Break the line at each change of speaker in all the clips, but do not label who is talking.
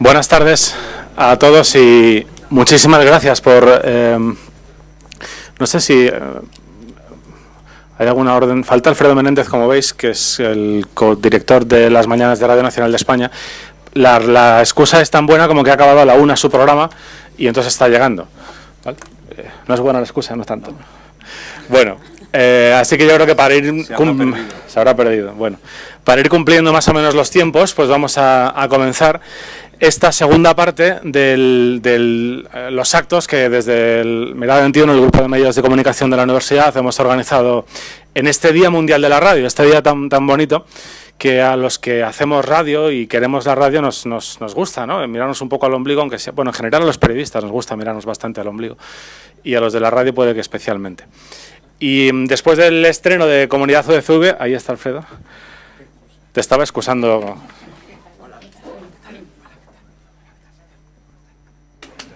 Buenas tardes a todos y muchísimas gracias por... Eh, no sé si eh, hay alguna orden. Falta Alfredo Menéndez, como veis, que es el codirector de las Mañanas de Radio Nacional de España. La, la excusa es tan buena como que ha acabado a la una su programa y entonces está llegando. ¿vale? Eh, no es buena la excusa, no es tanto. Bueno, eh, así que yo creo que para ir...
Se habrá perdido.
Se habrá perdido. Bueno, para ir cumpliendo más o menos los tiempos, pues vamos a, a comenzar esta segunda parte de eh, los actos que desde el Mirada 21, el grupo de medios de comunicación de la universidad, hemos organizado en este Día Mundial de la Radio, este día tan, tan bonito que a los que hacemos radio y queremos la radio nos, nos, nos gusta, ¿no? Mirarnos un poco al ombligo, aunque sea, bueno, en general a los periodistas nos gusta mirarnos bastante al ombligo y a los de la radio puede que especialmente. Y mm, después del estreno de Comunidad UDCV, ahí está Alfredo, te estaba excusando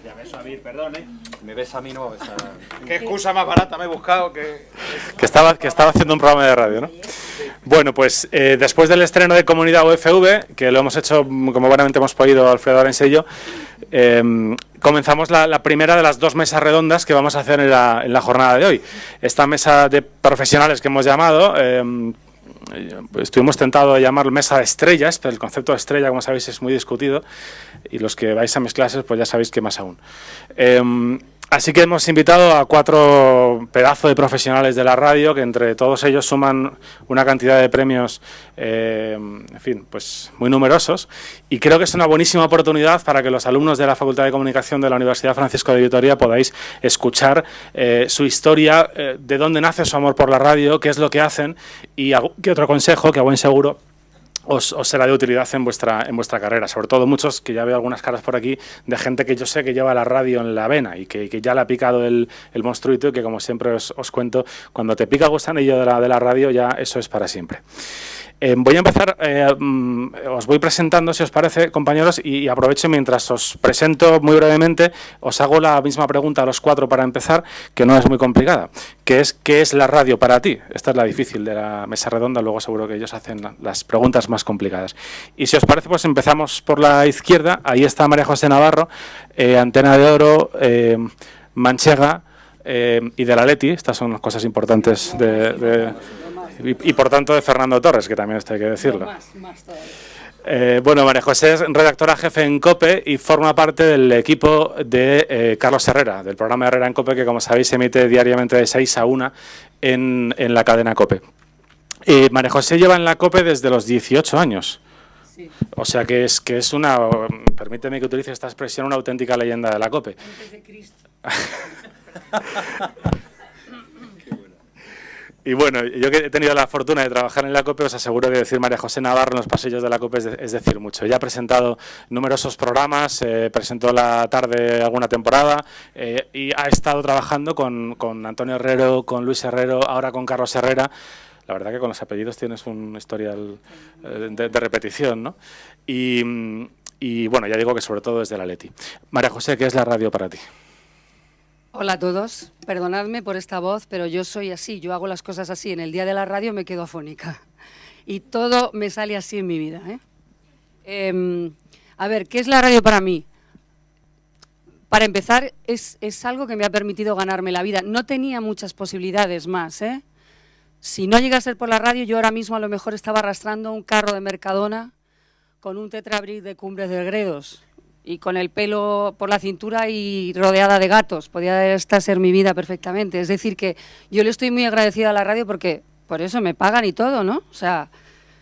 Ya beso a mí, perdón, ¿eh? Me besa a mí, no a...
Qué excusa más barata me he buscado que...
que estaba, que estaba haciendo un programa de radio, ¿no? Bueno, pues eh, después del estreno de Comunidad UFV, que lo hemos hecho, mm, como buenamente hemos podido, Alfredo Arense y yo, eh, comenzamos la, la, primera de las dos mesas redondas que vamos a hacer en la, en la jornada de hoy. Esta mesa de profesionales que hemos llamado... Eh, estuvimos tentados de llamar mesa de estrellas, pero el concepto de estrella, como sabéis, es muy discutido y los que vais a mis clases, pues ya sabéis que más aún. Eh, así que hemos invitado a cuatro pedazos de profesionales de la radio, que entre todos ellos suman una cantidad de premios, eh, en fin, pues muy numerosos, y creo que es una buenísima oportunidad para que los alumnos de la Facultad de Comunicación de la Universidad Francisco de Vitoria podáis escuchar eh, su historia, eh, de dónde nace su amor por la radio, qué es lo que hacen, y qué otro consejo, que a buen seguro os, os, será de utilidad en vuestra, en vuestra carrera. Sobre todo muchos, que ya veo algunas caras por aquí, de gente que yo sé que lleva la radio en la vena y que, que ya le ha picado el, el monstruito y que, como siempre os, os, cuento, cuando te pica gusanillo de la, de la radio, ya eso es para siempre. Eh, voy a empezar, eh, os voy presentando, si os parece, compañeros, y, aprovecho mientras os presento muy brevemente, os hago la misma pregunta a los cuatro para empezar, que no es muy complicada, que es, ¿qué es la radio para ti? Esta es la difícil de la mesa redonda, luego seguro que ellos hacen las preguntas más complicadas. Y si os parece, pues empezamos por la izquierda, ahí está María José Navarro, eh, Antena de Oro, eh, Manchega y de la Leti, estas son las cosas importantes de y, y, por tanto de Fernando Torres, que también esto hay que decirlo.
Más, más
eh, bueno, María José es redactora jefe en COPE y forma parte del equipo de eh, Carlos Herrera, del programa Herrera en COPE, que como sabéis se emite diariamente de 6 a 1 en, en la cadena COPE. Eh, María José lleva en la COPE desde los 18 años.
Sí.
O sea que es, que es una, permíteme que utilice esta expresión, una auténtica leyenda de la COPE.
Antes de Cristo.
Y bueno, yo que he tenido la fortuna de trabajar en la COPE, os aseguro que decir María José Navarro en los pasillos de la COPE es, de, es decir mucho. Ya ha presentado numerosos programas, eh, presentó la tarde alguna temporada eh, y ha estado trabajando con, con, Antonio Herrero, con Luis Herrero, ahora con Carlos Herrera. La verdad que con los apellidos tienes un historial eh, de, de, repetición, ¿no? Y, y bueno, ya digo que sobre todo desde la Leti. María José, ¿qué es la radio para ti?
Hola a todos, perdonadme por esta voz, pero yo soy así, yo hago las cosas así. En el día de la radio me quedo afónica y todo me sale así en mi vida. ¿eh? Eh, a ver, ¿qué es la radio para mí? Para empezar, es, es, algo que me ha permitido ganarme la vida. No tenía muchas posibilidades más. ¿eh? Si no llega a ser por la radio, yo ahora mismo a lo mejor estaba arrastrando un carro de Mercadona con un tetrabric de Cumbres de Gredos y con el pelo por la cintura y rodeada de gatos. Podía esta ser mi vida perfectamente. Es decir, que yo le estoy muy agradecida a la radio porque por eso me pagan y todo, ¿no? O sea,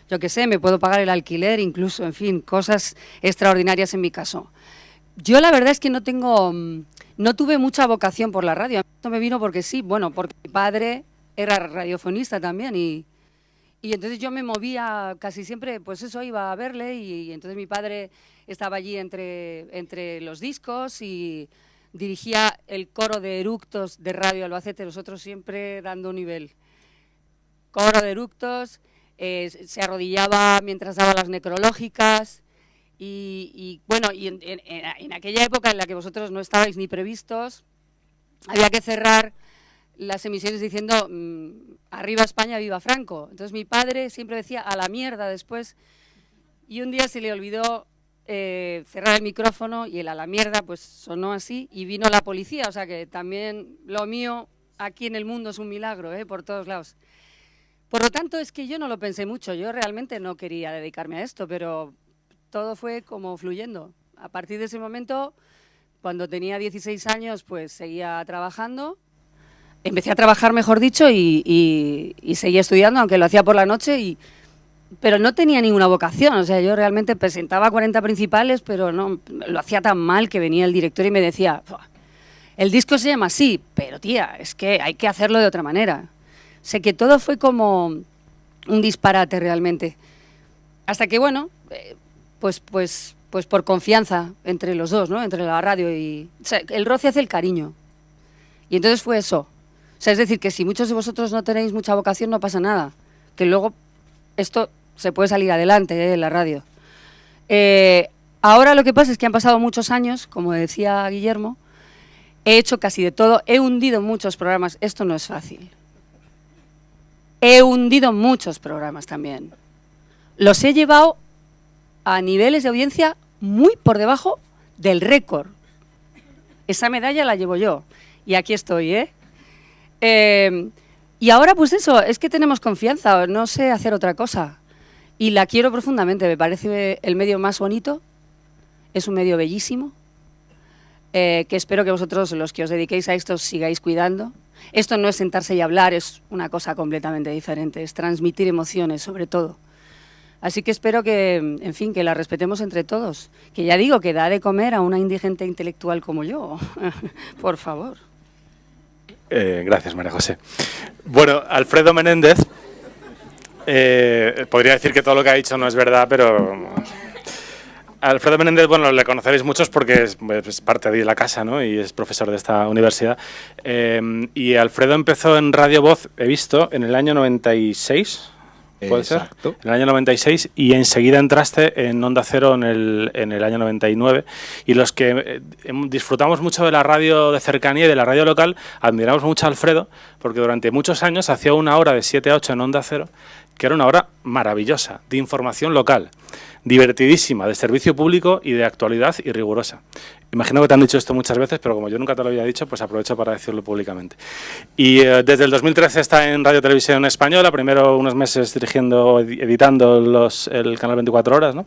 yo qué sé, me puedo pagar el alquiler, incluso, en fin, cosas extraordinarias en mi caso. Yo la verdad es que no tengo, no tuve mucha vocación por la radio. Esto me vino porque sí, bueno, porque mi padre era radiofonista también y, y entonces yo me movía casi siempre, pues eso, iba a verle y, y entonces mi padre estaba allí entre, entre los discos y dirigía el coro de eructos de Radio Albacete, nosotros siempre dando nivel. Coro de eructos, eh, se arrodillaba mientras daba las necrológicas y, bueno, y en, en, en, aquella época en la que vosotros no estabais ni previstos, había que cerrar las emisiones diciendo mmm, arriba España, viva Franco. Entonces mi padre siempre decía a la mierda después y un día se le olvidó eh, cerrar el micrófono y el a la mierda pues sonó así y vino la policía, o sea que también lo mío aquí en el mundo es un milagro, ¿eh? por todos lados. Por lo tanto, es que yo no lo pensé mucho, yo realmente no quería dedicarme a esto, pero todo fue como fluyendo. A partir de ese momento, cuando tenía 16 años, pues seguía trabajando. Empecé a trabajar, mejor dicho, y, seguía estudiando, aunque lo hacía por la noche, y, pero no tenía ninguna vocación. O sea, yo realmente presentaba 40 principales, pero no lo hacía tan mal que venía el director y me decía, el disco se llama así, pero tía, es que hay que hacerlo de otra manera. Sé que todo fue como un disparate realmente. Hasta que, bueno, eh, pues, pues, pues por confianza entre los dos, ¿no? Entre la radio y... el roce hace el cariño. Y entonces fue eso. O sea, es decir, que si muchos de vosotros no tenéis mucha vocación, no pasa nada. Que luego esto se puede salir adelante ¿eh? en la radio. Eh, ahora lo que pasa es que han pasado muchos años, como decía Guillermo, he hecho casi de todo, he hundido muchos programas, esto no es fácil. He hundido muchos programas también. Los he llevado a niveles de audiencia muy por debajo del récord. Esa medalla la llevo yo. Y aquí estoy, ¿eh? Em, y ahora, pues eso, es que tenemos confianza, no sé hacer otra cosa. Y la quiero profundamente, me parece el medio más bonito, es un medio bellísimo, eh, que espero que vosotros, los que os dediquéis a esto, sigáis cuidando. Esto no es sentarse y hablar, es una cosa completamente diferente, es transmitir emociones, sobre todo. Así que espero que, en fin, que la respetemos entre todos. Que ya digo, que da de comer a una indigente intelectual como yo. Por favor.
Eh, gracias, María José. Bueno, Alfredo Menéndez, eh, podría decir que todo lo que ha dicho no es verdad, pero Alfredo Menéndez, bueno, le conoceréis muchos porque es, parte de la casa, ¿no? Y es profesor de esta universidad. Eh, y Alfredo empezó en Radio Voz, he visto, en el año 96, ¿Puede ser? En el año 96 y enseguida entraste en Onda Cero en el, en el año 99 y los que eh, disfrutamos mucho de la radio de cercanía y de la radio local admiramos mucho a Alfredo porque durante muchos años hacía una hora de 7 a 8 en Onda Cero que era una hora maravillosa de información local divertidísima, de servicio público y de actualidad y rigurosa. Imagino que te han dicho esto muchas veces, pero como yo nunca te lo había dicho, pues aprovecho para decirlo públicamente. Y eh, desde el 2013 está en Radio Televisión Española, primero unos meses dirigiendo, editando el canal 24 Horas, ¿no?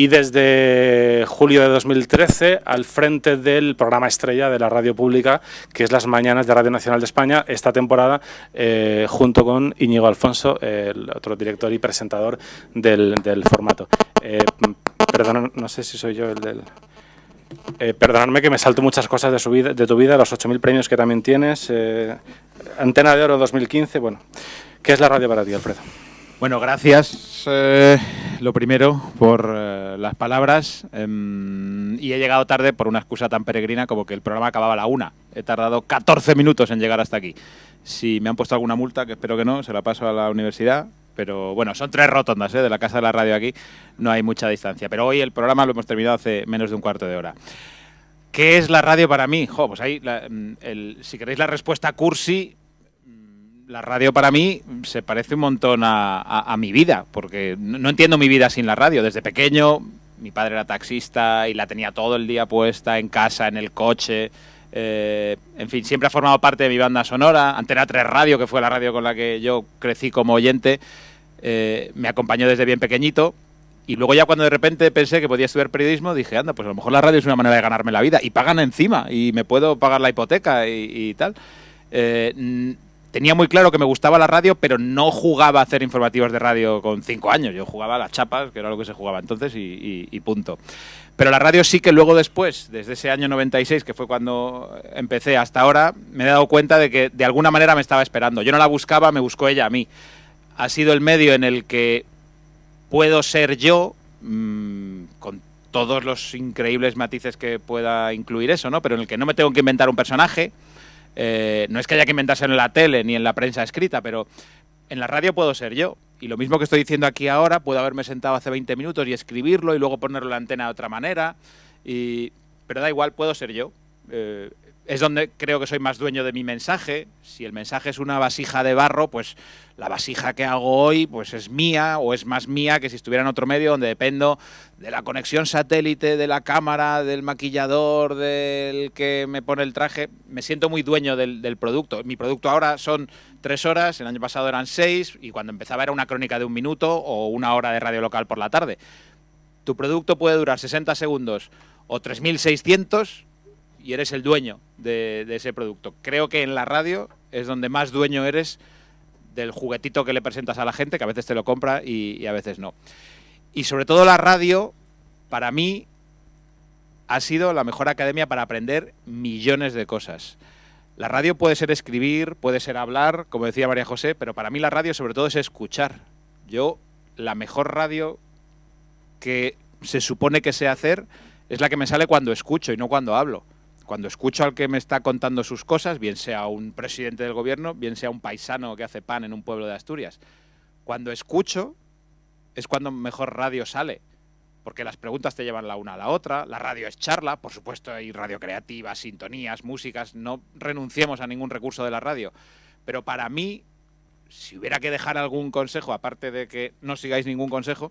y desde julio de 2013 al frente del programa estrella de la radio pública, que es Las Mañanas de Radio Nacional de España, esta temporada, eh, junto con Íñigo Alfonso, el otro director y presentador del, del formato. Eh, perdón, no sé si soy yo el del... Eh, perdonadme que me salto muchas cosas de, su vida, de tu vida, los 8.000 premios que también tienes, eh, Antena de Oro 2015, bueno, ¿qué es la radio para ti, Alfredo?
Bueno, gracias, eh, lo primero, por las palabras, em, y he llegado tarde por una excusa tan peregrina como que el programa acababa a la una. He tardado 14 minutos en llegar hasta aquí. Si me han puesto alguna multa, que espero que no, se la paso a la universidad, pero bueno, son tres rotondas ¿eh? de la casa de la radio aquí, no hay mucha distancia. Pero hoy el programa lo hemos terminado hace menos de un cuarto de hora. ¿Qué es la radio para mí? pues ahí, mm, si queréis la respuesta cursi, mm, la radio para mí se parece un montón a, mi vida, porque no, entiendo mi vida sin la radio. Desde pequeño, mi padre era taxista y la tenía todo el día puesta en casa, en el coche. Eh, en fin, siempre ha formado parte de mi banda sonora. Antena 3 Radio, que fue la radio con la que yo crecí como oyente, eh, me acompañó desde bien pequeñito. Y luego ya cuando de repente pensé que podía estudiar periodismo, dije, anda, pues a lo mejor la radio es una manera de ganarme la vida. Y pagan encima, y me puedo pagar la hipoteca y, tal. Eh, tenía muy claro que me gustaba la radio, pero no jugaba a hacer informativos de radio con cinco años. Yo jugaba a las chapas, que era lo que se jugaba entonces, y, punto. Pero la radio sí que luego después, desde ese año 96, que fue cuando empecé hasta ahora, me he dado cuenta de que de alguna manera me estaba esperando. Yo no la buscaba, me buscó ella a mí ha sido el medio en el que puedo ser yo, mm, con todos los increíbles matices que pueda incluir eso, ¿no? Pero en el que no me tengo que inventar un personaje. Eh, no es que haya que inventarse en la tele ni en la prensa escrita, pero en la radio puedo ser yo. Y lo mismo que estoy diciendo aquí ahora, puedo haberme sentado hace 20 minutos y escribirlo y luego ponerlo en la antena de otra manera. Y... Pero da igual, puedo ser yo. Eh, es donde creo que soy más dueño de mi mensaje. Si el mensaje es una vasija de barro, pues la vasija que hago hoy pues es mía o es más mía que si estuviera en otro medio donde dependo de la conexión satélite, de la cámara, del maquillador, del que me pone el traje. Me siento muy dueño del, del producto. Mi producto ahora son tres horas, el año pasado eran seis y cuando empezaba era una crónica de un minuto o una hora de radio local por la tarde. Tu producto puede durar 60 segundos o 3.600 y eres el dueño de, ese producto. Creo que en la radio es donde más dueño eres del juguetito que le presentas a la gente, que a veces te lo compra y, y a veces no. Y sobre todo la radio, para mí, ha sido la mejor academia para aprender millones de cosas. La radio puede ser escribir, puede ser hablar, como decía María José, pero para mí la radio sobre todo es escuchar. Yo, la mejor radio que se supone que sé hacer es la que me sale cuando escucho y no cuando hablo. Cuando escucho al que me está contando sus cosas, bien sea un presidente del gobierno, bien sea un paisano que hace pan en un pueblo de Asturias. Cuando escucho es cuando mejor radio sale, porque las preguntas te llevan la una a la otra, la radio es charla, por supuesto hay radio creativa, sintonías, músicas, no renunciemos a ningún recurso de la radio, pero para mí, si hubiera que dejar algún consejo, aparte de que no sigáis ningún consejo,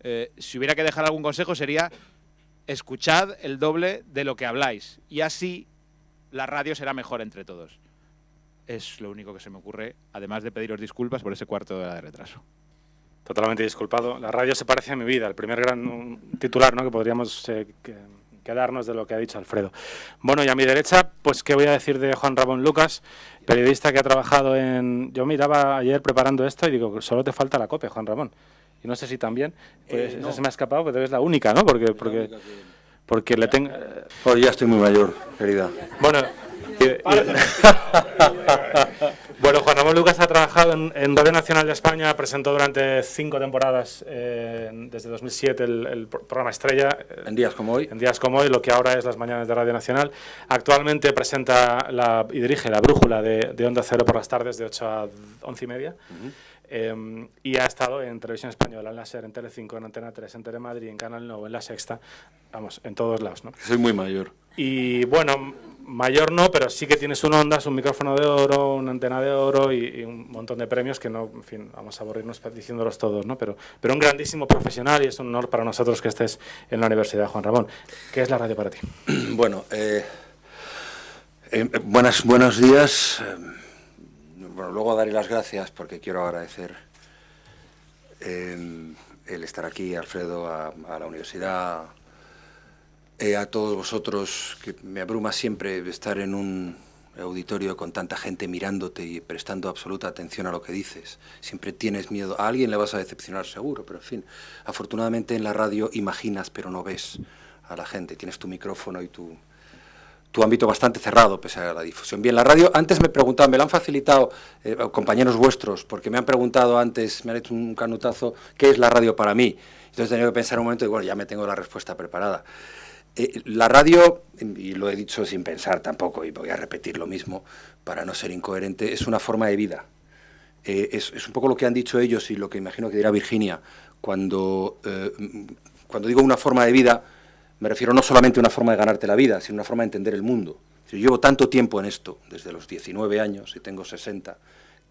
eh, si hubiera que dejar algún consejo sería escuchad el doble de lo que habláis y así la radio será mejor entre todos. Es lo único que se me ocurre, además de pediros disculpas por ese cuarto de hora de retraso.
Totalmente disculpado. La radio se parece a mi vida, el primer gran titular ¿no? que podríamos eh, que, quedarnos de lo que ha dicho Alfredo. Bueno, y a mi derecha, pues qué voy a decir de Juan Ramón Lucas, periodista que ha trabajado en... Yo miraba ayer preparando esto y digo, solo te falta la copia, Juan Ramón. Y no sé si también, pues eh, no. se me ha escapado, pero es la única, ¿no? Porque, porque, porque le tengo...
Oh, ya estoy muy mayor, querida.
Bueno... Y, y... Bueno, Juan Ramón Lucas ha trabajado en, en, Radio Nacional de España, presentó durante cinco temporadas, eh, desde 2007, el, el, programa Estrella.
En días como hoy.
En días como hoy, lo que ahora es las mañanas de Radio Nacional. Actualmente presenta la, y dirige la brújula de, de, Onda Cero por las tardes, de 8 a 11 y media. Uh -huh. Eh, y ha estado en Televisión Española, en la SER, en Telecinco, en Antena 3, en Telemadrid, en Canal 9, en La Sexta, vamos, en todos lados, ¿no?
Soy muy mayor.
Y bueno, mayor no, pero sí que tienes un Ondas, un micrófono de oro, una antena de oro y, y, un montón de premios que no, en fin, vamos a aburrirnos diciéndolos todos, ¿no? Pero, pero un grandísimo profesional y es un honor para nosotros que estés en la Universidad, Juan Ramón. ¿Qué es la radio para ti?
Bueno, eh, eh, buenas, buenos días. Bueno, luego daré las gracias porque quiero agradecer eh, el estar aquí, Alfredo, a, la universidad, eh, a todos vosotros, que me abruma siempre estar en un auditorio con tanta gente mirándote y prestando absoluta atención a lo que dices. Siempre tienes miedo. A alguien le vas a decepcionar seguro, pero en fin. Afortunadamente en la radio imaginas pero no ves a la gente. Tienes tu micrófono y tu, tu ámbito bastante cerrado, pese a la difusión. Bien, la radio, antes me preguntaban, me lo han facilitado eh, compañeros vuestros, porque me han preguntado antes, me han hecho un canutazo, ¿qué es la radio para mí? Entonces he tenido que pensar un momento y bueno, ya me tengo la respuesta preparada. Eh, la radio, y lo he dicho sin pensar tampoco, y voy a repetir lo mismo para no ser incoherente, es una forma de vida. Eh, es, es, un poco lo que han dicho ellos y lo que imagino que dirá Virginia. Cuando, cuando digo una forma de vida, me refiero no solamente a una forma de ganarte la vida, sino una forma de entender el mundo. Llevo tanto tiempo en esto, desde los 19 años y tengo 60,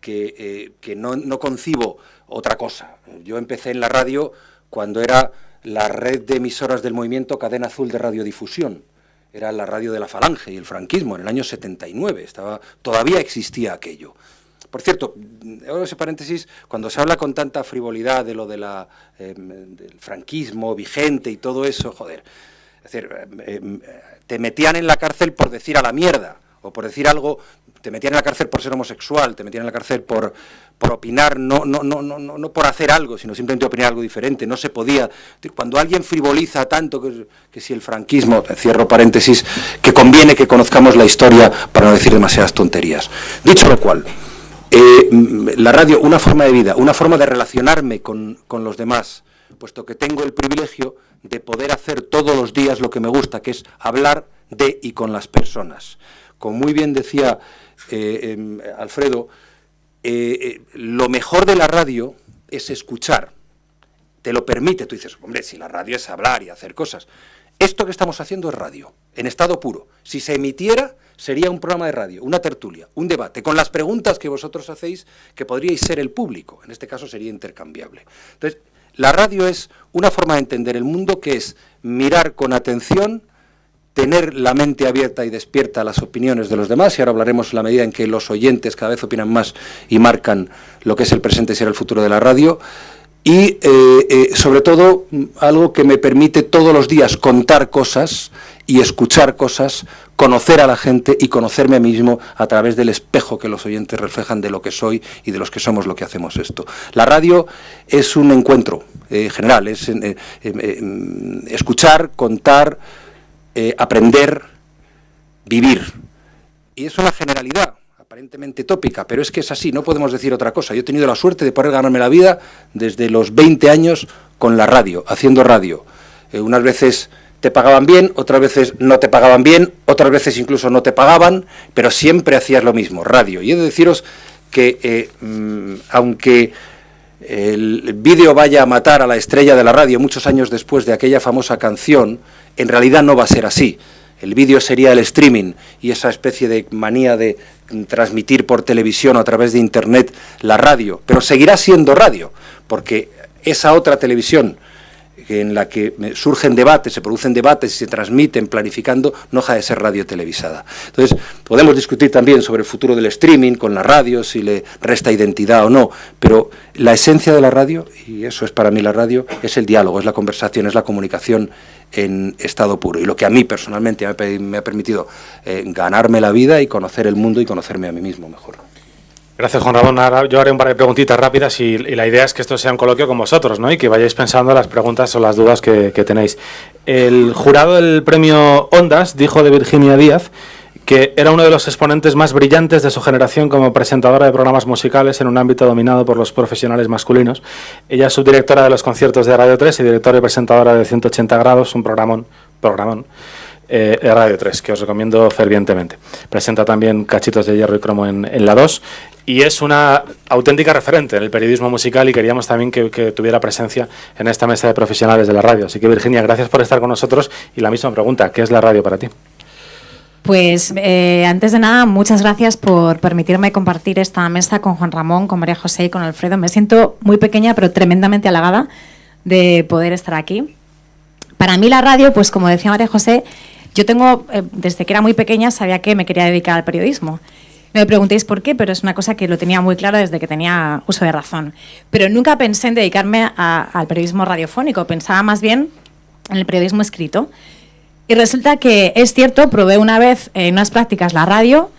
que, eh, que no, no concibo otra cosa. Yo empecé en la radio cuando era la red de emisoras del movimiento Cadena Azul de Radiodifusión. Era la radio de la Falange y el franquismo en el año 79. Estaba, todavía existía aquello. Por cierto, ahora ese paréntesis, cuando se habla con tanta frivolidad de lo de la, eh, del franquismo vigente y todo eso, joder, es decir, eh, te metían en la cárcel por decir a la mierda, o por decir algo, te metían en la cárcel por ser homosexual, te metían en la cárcel por, por opinar, no, no, no, no, no por hacer algo, sino simplemente opinar algo diferente, no se podía. Cuando alguien frivoliza tanto que si el franquismo, cierro paréntesis, que conviene que conozcamos la historia para no decir demasiadas tonterías. Dicho lo cual, eh, la radio, una forma de vida, una forma de relacionarme con, con los demás, puesto que tengo el privilegio de poder hacer todos los días lo que me gusta, que es hablar de y con las personas. Como muy bien decía eh, eh, Alfredo, eh, lo mejor de la radio es escuchar. Te lo permite, tú dices, hombre, si la radio es hablar y hacer cosas. Esto que estamos haciendo es radio, en estado puro. Si se emitiera, sería un programa de radio, una tertulia, un debate, con las preguntas que vosotros hacéis, que podríais ser el público. En este caso sería intercambiable. Entonces, la radio es una forma de entender el mundo que es mirar con atención, tener la mente abierta y despierta a las opiniones de los demás, y ahora hablaremos en la medida en que los oyentes cada vez opinan más y marcan lo que es el presente y será el futuro de la radio, y eh, eh, sobre todo algo que me permite todos los días contar cosas y escuchar cosas, conocer a la gente y conocerme a mí mismo a través del espejo que los oyentes reflejan de lo que soy y de los que somos lo que hacemos esto. La radio es un encuentro eh, general, es escuchar, contar, aprender, vivir. Y es una generalidad aparentemente tópica, pero es que es así, no podemos decir otra cosa. Yo he tenido la suerte de poder ganarme la vida desde los 20 años con la radio, haciendo radio. Eh, unas veces te pagaban bien, otras veces no te pagaban bien, otras veces incluso no te pagaban, pero siempre hacías lo mismo, radio. Y he de deciros que eh, mm, aunque el vídeo vaya a matar a la estrella de la radio muchos años después de aquella famosa canción, en realidad no va a ser así. El vídeo sería el streaming y esa especie de manía de transmitir por televisión o a través de Internet la radio, pero seguirá siendo radio, porque esa otra televisión en la que surgen debates, se producen debates y se transmiten planificando, no deja de ser radio televisada. Entonces, podemos discutir también sobre el futuro del streaming con la radio, si le resta identidad o no, pero la esencia de la radio, y eso es para mí la radio, es el diálogo, es la conversación, es la comunicación en estado puro. Y lo que a mí personalmente me ha permitido eh, ganarme la vida y conocer el mundo y conocerme a mí mismo mejor.
Gracias, Juan Ramón. Ahora yo haré un par de preguntitas rápidas y, la idea es que esto sea un coloquio con vosotros ¿no? y que vayáis pensando las preguntas o las dudas que, tenéis. El jurado del premio Ondas dijo de Virginia Díaz que era uno de los exponentes más brillantes de su generación como presentadora de programas musicales en un ámbito dominado por los profesionales masculinos. Ella es subdirectora de los conciertos de Radio 3 y directora y presentadora de 180 grados, un programón, programón eh, Radio 3, que os recomiendo fervientemente. Presenta también Cachitos de Hierro y Cromo en, la 2 y es una auténtica referente en el periodismo musical y queríamos también que, tuviera presencia en esta mesa de profesionales de la radio. Así que Virginia, gracias por estar con nosotros y la misma pregunta, ¿qué es la radio para ti?
Pues eh, antes de nada, muchas gracias por permitirme compartir esta mesa con Juan Ramón, con María José y con Alfredo. Me siento muy pequeña, pero tremendamente halagada de poder estar aquí. Para mí la radio, pues como decía María José, yo tengo, eh, desde que era muy pequeña, sabía que me quería dedicar al periodismo. No me preguntéis por qué, pero es una cosa que lo tenía muy claro desde que tenía uso de razón. Pero nunca pensé en dedicarme al periodismo radiofónico, pensaba más bien en el periodismo escrito. Y resulta que es cierto, probé una vez en unas prácticas la radio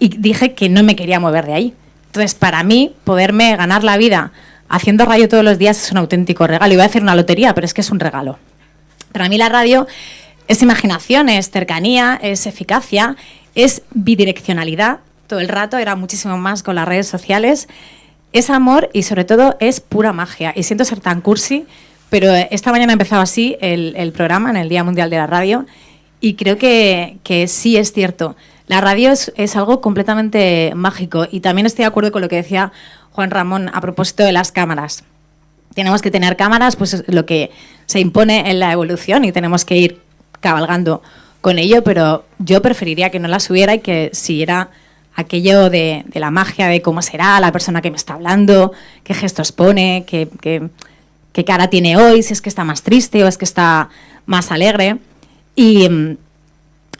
y dije que no me quería mover de ahí. Entonces, para mí, poderme ganar la vida haciendo radio todos los días es un auténtico regalo. Iba a decir una lotería, pero es que es un regalo. Para mí la radio es imaginación, es cercanía, es eficacia, es bidireccionalidad. Todo el rato era muchísimo más con las redes sociales. Es amor y sobre todo es pura magia. Y siento ser tan cursi, pero esta mañana ha empezado así el, programa en el Día Mundial de la Radio y creo que, sí es cierto. La radio es, algo completamente mágico y también estoy de acuerdo con lo que decía Juan Ramón a propósito de las cámaras. Tenemos que tener cámaras, pues es lo que se impone en la evolución y tenemos que ir cabalgando con ello, pero yo preferiría que no las hubiera y que siguiera aquello de, la magia de cómo será la persona que me está hablando, qué gestos pone, qué, qué, cara tiene hoy, si es que está más triste o es que está más alegre. Y,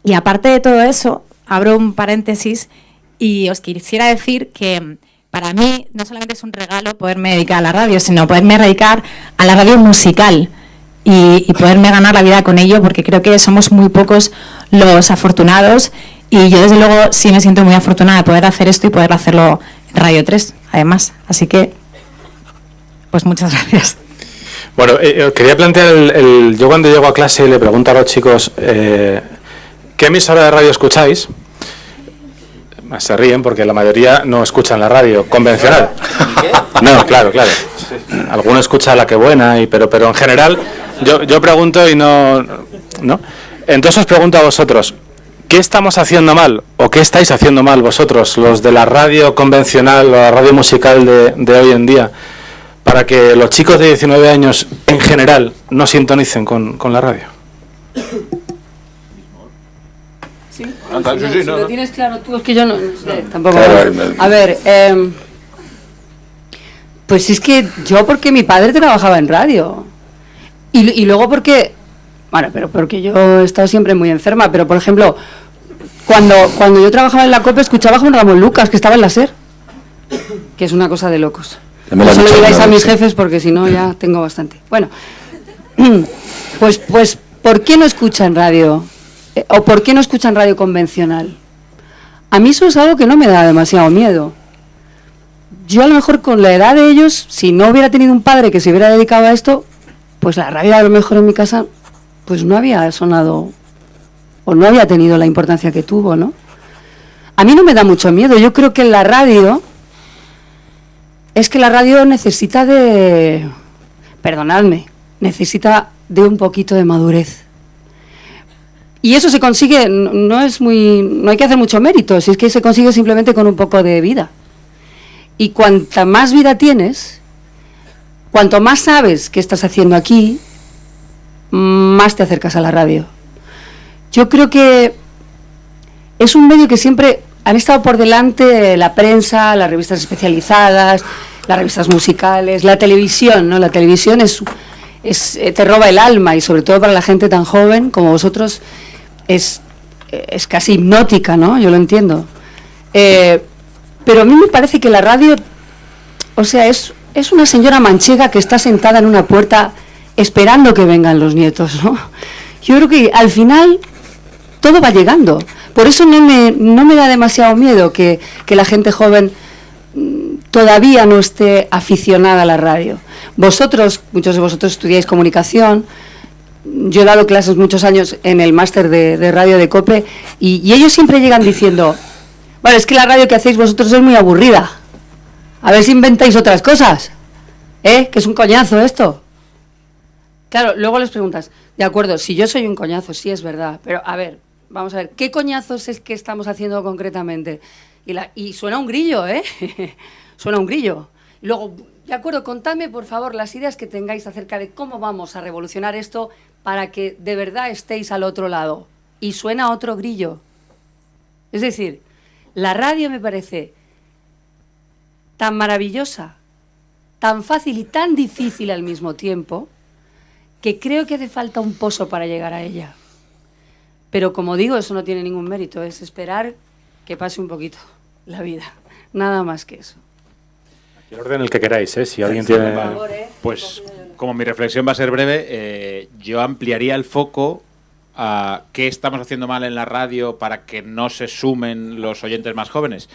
y aparte de todo eso, abro un paréntesis y os quisiera decir que para mí no solamente es un regalo poderme dedicar a la radio, sino poderme dedicar a la radio musical y, poderme ganar la vida con ello, porque creo que somos muy pocos los afortunados y yo desde luego sí me siento muy afortunada de poder hacer esto y poder hacerlo en Radio 3, además. Así que, pues muchas gracias.
Bueno, eh, eh, quería plantear, el, yo cuando llego a clase le pregunto a los chicos, eh, ¿qué emisora de radio escucháis? Se ríen porque la mayoría no escuchan la radio convencional. No, claro, claro. Alguno escucha la que buena, y, pero, pero en general yo, yo pregunto y no, no. Entonces os pregunto a vosotros, ¿qué estamos haciendo mal o qué estáis haciendo mal vosotros, los de la radio convencional o la radio musical de, de hoy en día, para que los chicos de 19 años en general no sintonicen con, con la radio?
Si,
sí,
no-
sí,
si
no,
lo
no.
tienes claro tú, es que yo no, no sé, tampoco.
Claro,
A ver, em, pues es que yo porque mi padre trabajaba en radio. Y, y luego porque, bueno, pero porque yo he estado siempre muy enferma, pero por ejemplo, cuando, cuando yo trabajaba en la COPE escuchaba a Juan Ramón Lucas, que estaba en la SER, que es una cosa de locos.
Ya me lo
No se lo digáis a mis jefes porque si no ya tengo bastante. Bueno, pues, pues, ¿por qué no escuchan radio? Eh, ¿O por qué no escuchan radio convencional? A mí eso es algo que no me da demasiado miedo. Yo a lo mejor con la edad de ellos, si no hubiera tenido un padre que se hubiera dedicado a esto, pues la radio a lo mejor en mi casa pues no había sonado o no había tenido la importancia que tuvo, ¿no? A mí no me da mucho miedo. Yo creo que la radio es que la radio necesita de perdonadme, necesita de un poquito de madurez. Y eso se consigue, no es muy, no hay que hacer mucho mérito, si es que se consigue simplemente con un poco de vida. Y cuanta más vida tienes, cuanto más sabes qué estás haciendo aquí, más te acercas a la radio. Yo creo que es un medio que siempre han estado por delante la prensa, las revistas especializadas, las revistas musicales, la televisión, ¿no? La televisión es, es eh, te roba el alma y sobre todo para la gente tan joven como vosotros es, es casi hipnótica, ¿no? Yo lo entiendo. Eh, pero a mí me parece que la radio, o sea, es, es una señora manchega que está sentada en una puerta esperando que vengan los nietos, ¿no? Yo creo que al final todo va llegando. Por eso no me, no me da demasiado miedo que, que la gente joven mm, todavía no esté aficionada a la radio. Vosotros, muchos de vosotros estudiáis comunicación, yo he dado clases muchos años en el máster de, radio de COPE y, ellos siempre llegan diciendo, bueno, es que la radio que hacéis vosotros es muy aburrida. A ver si inventáis otras cosas. ¿Eh? Que es un coñazo esto. Claro, luego les preguntas, de acuerdo, si yo soy un coñazo, sí es verdad, pero a ver, vamos a ver, ¿qué coñazos es que estamos haciendo concretamente? Y, la- y suena un grillo, ¿eh? suena un grillo. Luego, de acuerdo, contadme por favor las ideas que tengáis acerca de cómo vamos a revolucionar esto para que de verdad estéis al otro lado. Y suena otro grillo. Es decir, la radio me parece tan maravillosa, tan fácil y tan difícil al mismo tiempo, que creo que hace falta un pozo para llegar a ella. Pero como digo, eso no tiene ningún mérito, es esperar que pase un poquito la vida. Nada más que eso.
El orden en el que queráis, ¿eh? Si alguien tiene...
Pues como mi reflexión va a ser breve, eh, yo ampliaría el foco a qué estamos haciendo mal en la radio para que no se sumen los oyentes más jóvenes.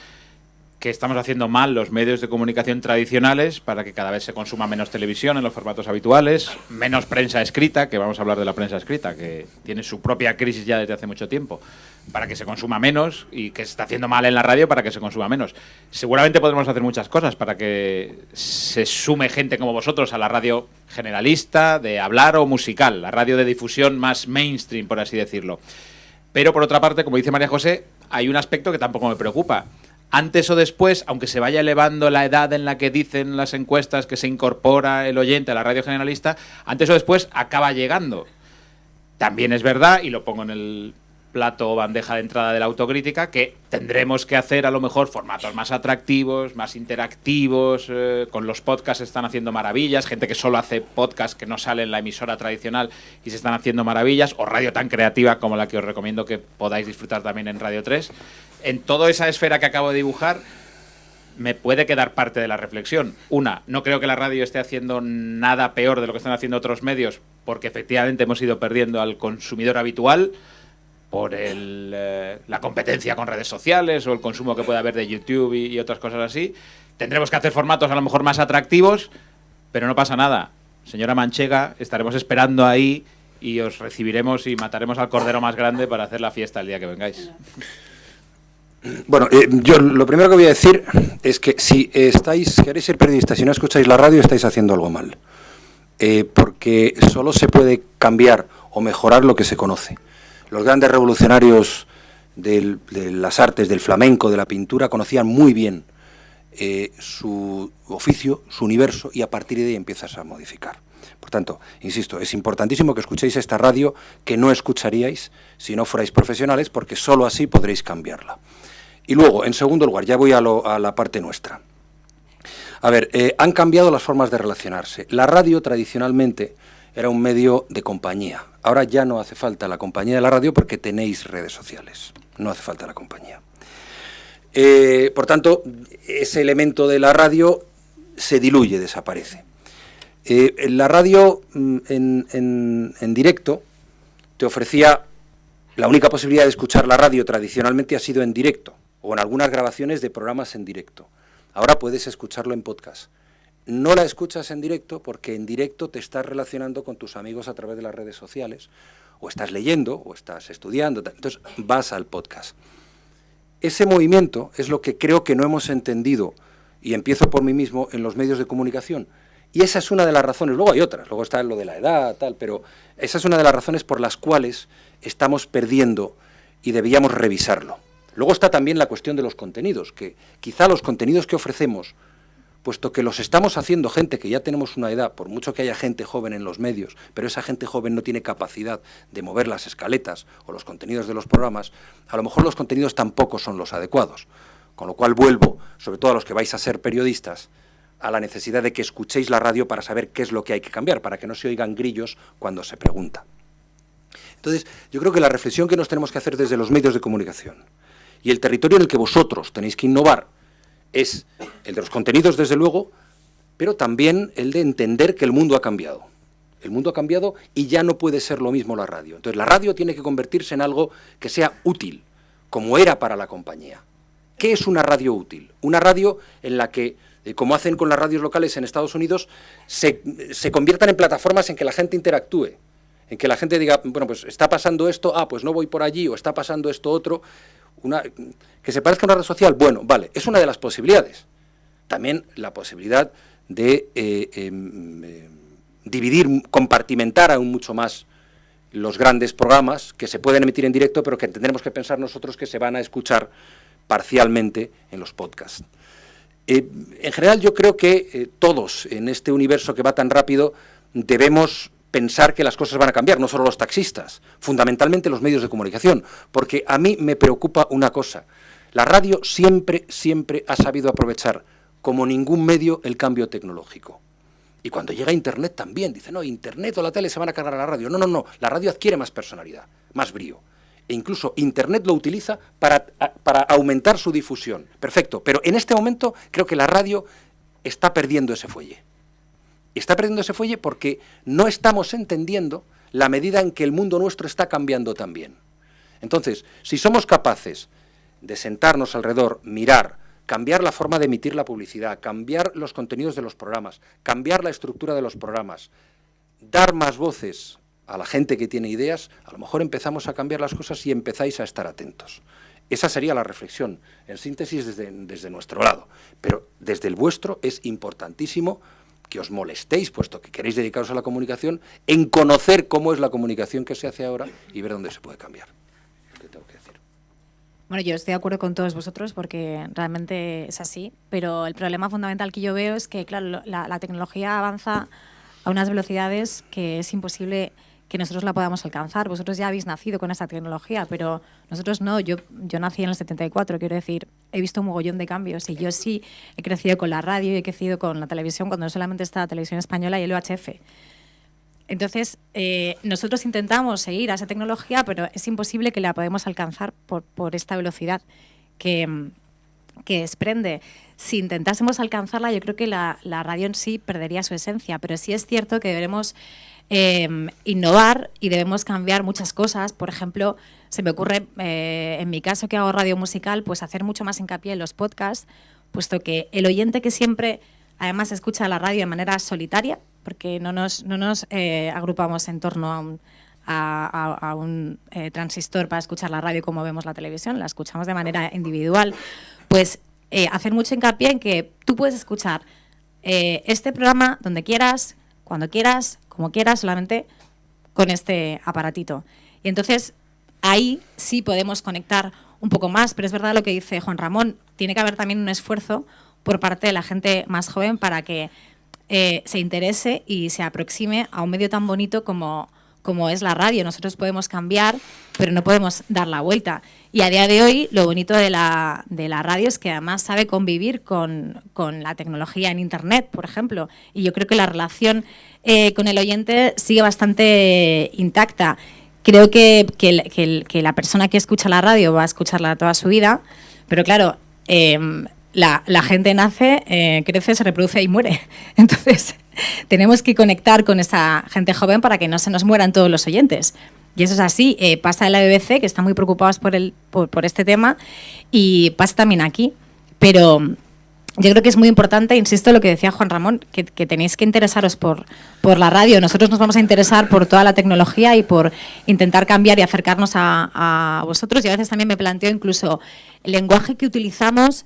¿Qué estamos haciendo mal los medios de comunicación tradicionales para que cada vez se consuma menos televisión en los formatos habituales, menos prensa escrita, que vamos a hablar de la prensa escrita, que tiene su propia crisis ya desde hace mucho tiempo, para que se consuma menos y que se está haciendo mal en la radio para que se consuma menos. Seguramente podremos hacer muchas cosas para que se sume gente como vosotros a la radio generalista, de hablar o musical, la radio de difusión más mainstream, por así decirlo. Pero por otra parte, como dice María José, hay un aspecto que tampoco me preocupa. Antes o después, aunque se vaya elevando la edad en la que dicen las encuestas que se incorpora el oyente a la radio generalista, antes o después acaba llegando. También es verdad, y lo pongo en el plato o bandeja de entrada de la autocrítica, que tendremos que hacer a lo mejor formatos más atractivos, más interactivos, eh, con los podcasts están haciendo maravillas, gente que solo hace podcast que no sale en la emisora tradicional y se están haciendo maravillas, o radio tan creativa como la que os recomiendo que podáis disfrutar también en Radio 3. En toda esa esfera que acabo de dibujar, me puede quedar parte de la reflexión. Una, no creo que la radio esté haciendo nada peor de lo que están haciendo otros medios, porque efectivamente hemos ido perdiendo al consumidor habitual por eh, la competencia con redes sociales o el consumo que puede haber de YouTube y, y otras cosas así. Tendremos que hacer formatos a lo mejor más atractivos, pero no pasa nada. Señora Manchega, estaremos esperando ahí y os recibiremos y mataremos al cordero más grande para hacer la fiesta el día que vengáis.
Bueno, eh, yo lo primero que voy a decir es que si estáis, queréis ser periodistas y no escucháis la radio, estáis haciendo algo mal. Eh, porque solo se puede cambiar o mejorar lo que se conoce. Los grandes revolucionarios de las artes, del flamenco, de la pintura, conocían muy bien eh, su oficio, su universo, y a partir de ahí empiezas a modificar. Por tanto, insisto, es importantísimo que escuchéis esta radio que no escucharíais si no fuerais profesionales, porque sólo así podréis cambiarla. Y luego, en segundo lugar, ya voy a, la parte nuestra. A ver, eh, han cambiado las formas de relacionarse. La radio tradicionalmente era un medio de compañía. Ahora ya no hace falta la compañía de la radio porque tenéis redes sociales. No hace falta la compañía. Eh, por tanto, ese elemento de la radio se diluye, desaparece. Eh, la radio mm, en, directo te ofrecía la única posibilidad de escuchar la radio tradicionalmente ha sido en directo o en algunas grabaciones de programas en directo. Ahora puedes escucharlo en podcast. No la escuchas en directo porque en directo te estás relacionando con tus amigos a través de las redes sociales, o estás leyendo, o estás estudiando, entonces vas al podcast. Ese movimiento es lo que creo que no hemos entendido, y empiezo por mí mismo, en los medios de comunicación. Y esa es una de las razones, luego hay otras, luego está lo de la edad, tal, pero esa es una de las razones por las cuales estamos perdiendo y debíamos revisarlo. Luego está también la cuestión de los contenidos, que quizá los contenidos que ofrecemos, puesto que los estamos haciendo gente que ya tenemos una edad, por mucho que haya gente joven en los medios, pero esa gente joven no tiene capacidad de mover las escaletas o los contenidos de los programas, a lo mejor los contenidos tampoco son los adecuados. Con lo cual vuelvo, sobre todo a los que vais a ser periodistas, a la necesidad de que escuchéis la radio para saber qué es lo que hay que cambiar, para que no se oigan grillos cuando se pregunta. Entonces, yo creo que la reflexión que nos tenemos que hacer desde los medios de comunicación y el territorio en el que vosotros tenéis que innovar es el de los contenidos, desde luego, pero también el de entender que el mundo ha cambiado. El mundo ha cambiado y ya no puede ser lo mismo la radio. Entonces la radio tiene que convertirse en algo que sea útil, como era para la compañía. ¿Qué es una radio útil? Una radio en la que, eh, como hacen con las radios locales en Estados Unidos, se, se conviertan en plataformas en que la gente interactúe, en que la gente diga, bueno, pues está pasando esto, ah, pues no voy por allí, o está pasando esto otro, que se parezca a una red social, bueno, vale, es una de las posibilidades. También la posibilidad de eh, em, eh, dividir, compartimentar aún mucho más los grandes programas que se pueden emitir en directo, pero que tendremos que pensar nosotros que se van a escuchar parcialmente en los podcasts. Eh, en general yo creo que todos en este universo que va tan rápido debemos pensar que las cosas van a cambiar, no solo los taxistas, fundamentalmente los medios de comunicación, porque a mí me preocupa una cosa, la radio siempre, siempre ha sabido aprovechar como ningún medio el cambio tecnológico. Y cuando llega Internet también, dice, no, Internet o la tele se van a cargar a la radio. No, no, no, la radio adquiere más personalidad, más brío. E incluso Internet lo utiliza para, para aumentar su difusión. Perfecto, pero en este momento creo que la radio está perdiendo ese fuelle está perdiendo ese fuelle porque no estamos entendiendo la medida en que el mundo nuestro está cambiando también. Entonces, si somos capaces de sentarnos alrededor, mirar, cambiar la forma de emitir la publicidad, cambiar los contenidos de los programas, cambiar la estructura de los programas, dar más voces a la gente que tiene ideas, a lo mejor empezamos a cambiar las cosas y empezáis a estar atentos. Esa sería la reflexión, en síntesis desde, desde nuestro lado. Pero desde el vuestro es importantísimo que os molestéis, puesto que queréis dedicaros a la comunicación, en conocer cómo es la comunicación que se hace ahora y ver dónde se puede cambiar. tengo que decir.
Bueno, yo estoy de acuerdo con todos vosotros porque realmente es así, pero el problema fundamental que yo veo es que, claro, la tecnología avanza a unas velocidades que es imposible que nosotros la podamos alcanzar. Vosotros ya habéis nacido con esta tecnología, pero nosotros no. Yo, yo nací en el 74, quiero decir, he visto un mogollón de cambios y yo sí he crecido con la radio y he crecido con la televisión cuando no solamente está la televisión española y el UHF. Entonces, eh, nosotros intentamos seguir a esa tecnología, pero es imposible que la podamos alcanzar por, por esta velocidad que, que desprende. Si intentásemos alcanzarla, yo creo que la, la radio en sí perdería su esencia, pero sí es cierto que deberemos Em, innovar y debemos cambiar muchas cosas. Por ejemplo, se me ocurre, eh, en mi caso que hago radio musical, pues hacer mucho más hincapié en los podcasts, puesto que el oyente que siempre además escucha la radio de manera solitaria, porque no nos, no nos eh, agrupamos en torno a un, a, un eh, transistor para escuchar la radio como vemos la televisión, la escuchamos de manera individual, pues hacer mucho hincapié en que tú puedes escuchar este programa donde quieras, cuando quieras, como quieras, solamente con este aparatito. Y entonces ahí sí podemos conectar un poco más, pero es verdad lo que dice Juan Ramón, tiene que haber también un esfuerzo por parte de la gente más joven para que eh, se interese y se aproxime a un medio tan bonito como, como es la radio. Nosotros podemos cambiar, pero no podemos dar la vuelta. Y a día de hoy, lo bonito de la, de la radio es que además sabe convivir con, con, la tecnología en Internet, por ejemplo. Y yo creo que la relación eh, con el oyente sigue bastante intacta. Creo que, que, la persona que escucha la radio va a escucharla toda su vida, pero claro, eh, la, gente nace, eh, crece, se reproduce y muere. Entonces, tenemos que conectar con esa gente joven para que no se nos mueran todos los oyentes. Y eso es así. Eh, pasa en la BBC, que están muy preocupados por, el, por, este tema, y pasa también aquí. Pero yo creo que es muy importante, insisto, lo que decía Juan Ramón, que, tenéis que interesaros por, por la radio. Nosotros nos vamos a interesar por toda la tecnología y por intentar cambiar y acercarnos a, a vosotros. Y a veces también me planteo incluso el lenguaje que utilizamos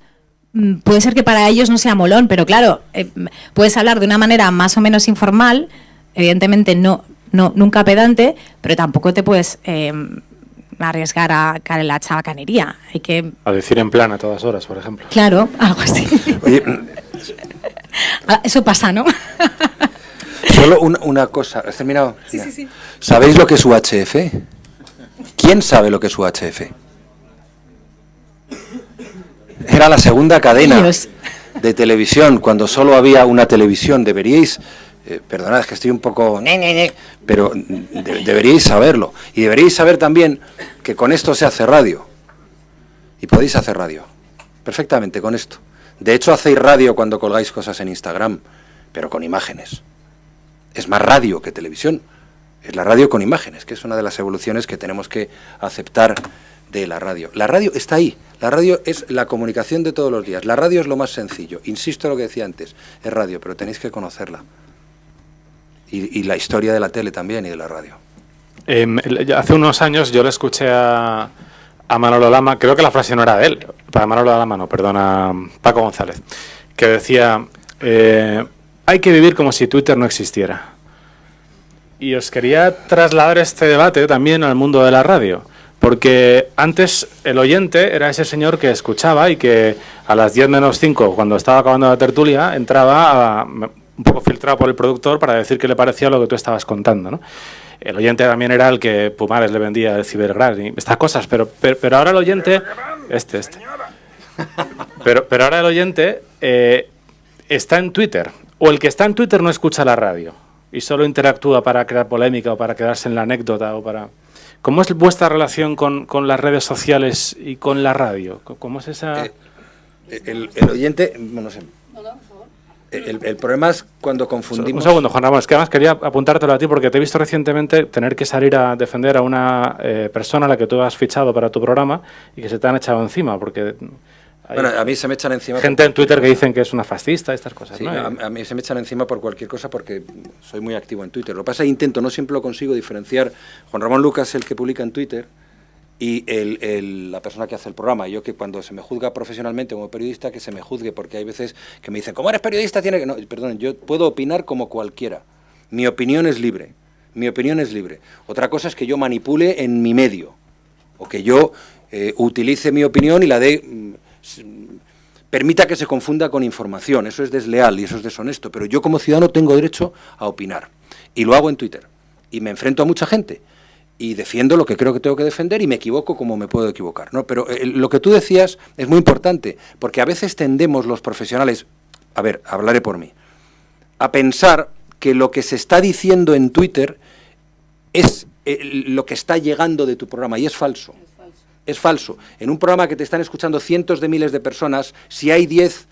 mm, puede ser que para ellos no sea molón, pero claro, eh, puedes hablar de una manera más o menos informal, evidentemente no, no nunca pedante, pero tampoco te puedes eh, arriesgar a caer en la chabacanería. Hay que...
A decir en plan a todas horas, por ejemplo.
Claro, algo así. Oye, Eso pasa, ¿no?
Solo una, una cosa. ¿Has terminado?
Sí, sí, sí.
¿Sabéis lo que es UHF? ¿Quién sabe lo que es UHF? Era la segunda cadena Dios. de televisión, cuando solo había una televisión. Deberíais, eh, perdonad, es que estoy un poco... Pero de, deberíais saberlo. Y deberíais saber también que con esto se hace radio. Y podéis hacer radio. Perfectamente con esto. De hecho, hacéis radio cuando colgáis cosas en Instagram, pero con imágenes. Es más radio que televisión. Es la radio con imágenes, que es una de las evoluciones que tenemos que aceptar de la radio. La radio está ahí. La radio es la comunicación de todos los días. La radio es lo más sencillo. Insisto en lo que decía antes. Es radio, pero tenéis que conocerla. Y, la historia de la tele también y de la radio.
Eh, hace unos años yo le escuché a, a Manolo Lama, creo que la frase no era de él, para Manolo Lama no, perdona, Paco González, que decía, eh, hay que vivir como si Twitter no existiera. Y os quería trasladar este debate también al mundo de la radio. Porque antes el oyente era ese señor que escuchaba y que a las 10 menos 5, cuando estaba acabando la tertulia, entraba a, un poco filtrado por el productor para decir qué le parecía lo que tú estabas contando. ¿no? El oyente también era el que Pumares le vendía el Cibergras y estas cosas, pero, pero, pero, ahora el oyente... Este, este. Pero, pero ahora el oyente eh, está en Twitter, o el que está en Twitter no escucha la radio y solo interactúa para crear polémica o para quedarse en la anécdota o para... ¿Cómo es vuestra relación con, con, las redes sociales y con la radio? ¿Cómo es esa...?
Eh, el, el, oyente... No sé. El, el, problema es cuando confundimos...
Un segundo, Juan Ramón, es que además quería apuntártelo a ti porque te he visto recientemente tener que salir a defender a una eh, persona a la que tú has fichado para tu programa y que se te han echado encima porque...
Bueno, a mí se me echan encima...
Gente en Twitter que dicen que es una fascista, estas cosas,
sí,
¿no?
A, a, mí se me echan encima por cualquier cosa porque soy muy activo en Twitter. Lo que pasa es que intento, no siempre lo consigo diferenciar. Juan Ramón Lucas el que publica en Twitter y el, el, la persona que hace el programa. Yo que cuando se me juzga profesionalmente como periodista, que se me juzgue, porque hay veces que me dicen, como eres periodista, tiene que... No, perdón, yo puedo opinar como cualquiera. Mi opinión es libre. Mi opinión es libre. Otra cosa es que yo manipule en mi medio, o que yo eh, utilice mi opinión y la dé... Mm, permita que se confunda con información. Eso es desleal y eso es deshonesto. Pero yo como ciudadano tengo derecho a opinar. Y lo hago en Twitter. Y me enfrento a mucha gente y defiendo lo que creo que tengo que defender y me equivoco como me puedo equivocar. ¿no? Pero eh, lo que tú decías es muy importante, porque a veces tendemos los profesionales, a ver, hablaré por mí, a pensar que lo que se está diciendo en Twitter es eh, lo que está llegando de tu programa, y es falso. es falso. Es falso. En un programa que te están escuchando cientos de miles de personas, si hay 10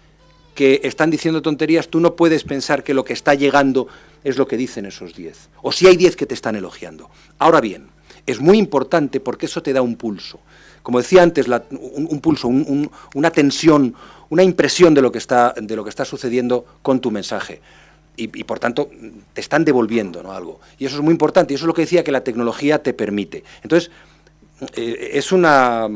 que están diciendo tonterías, tú no puedes pensar que lo que está llegando es lo que dicen esos 10. O si hay 10 que te están elogiando. Ahora bien, es muy importante porque eso te da un pulso. Como decía antes, un, pulso, un, un, una tensión, una impresión de lo que está, sucediendo con tu mensaje. Y, por tanto te están devolviendo ¿no? algo. Y eso es muy importante, y eso es lo que decía que la tecnología te permite. Entonces, eh, es una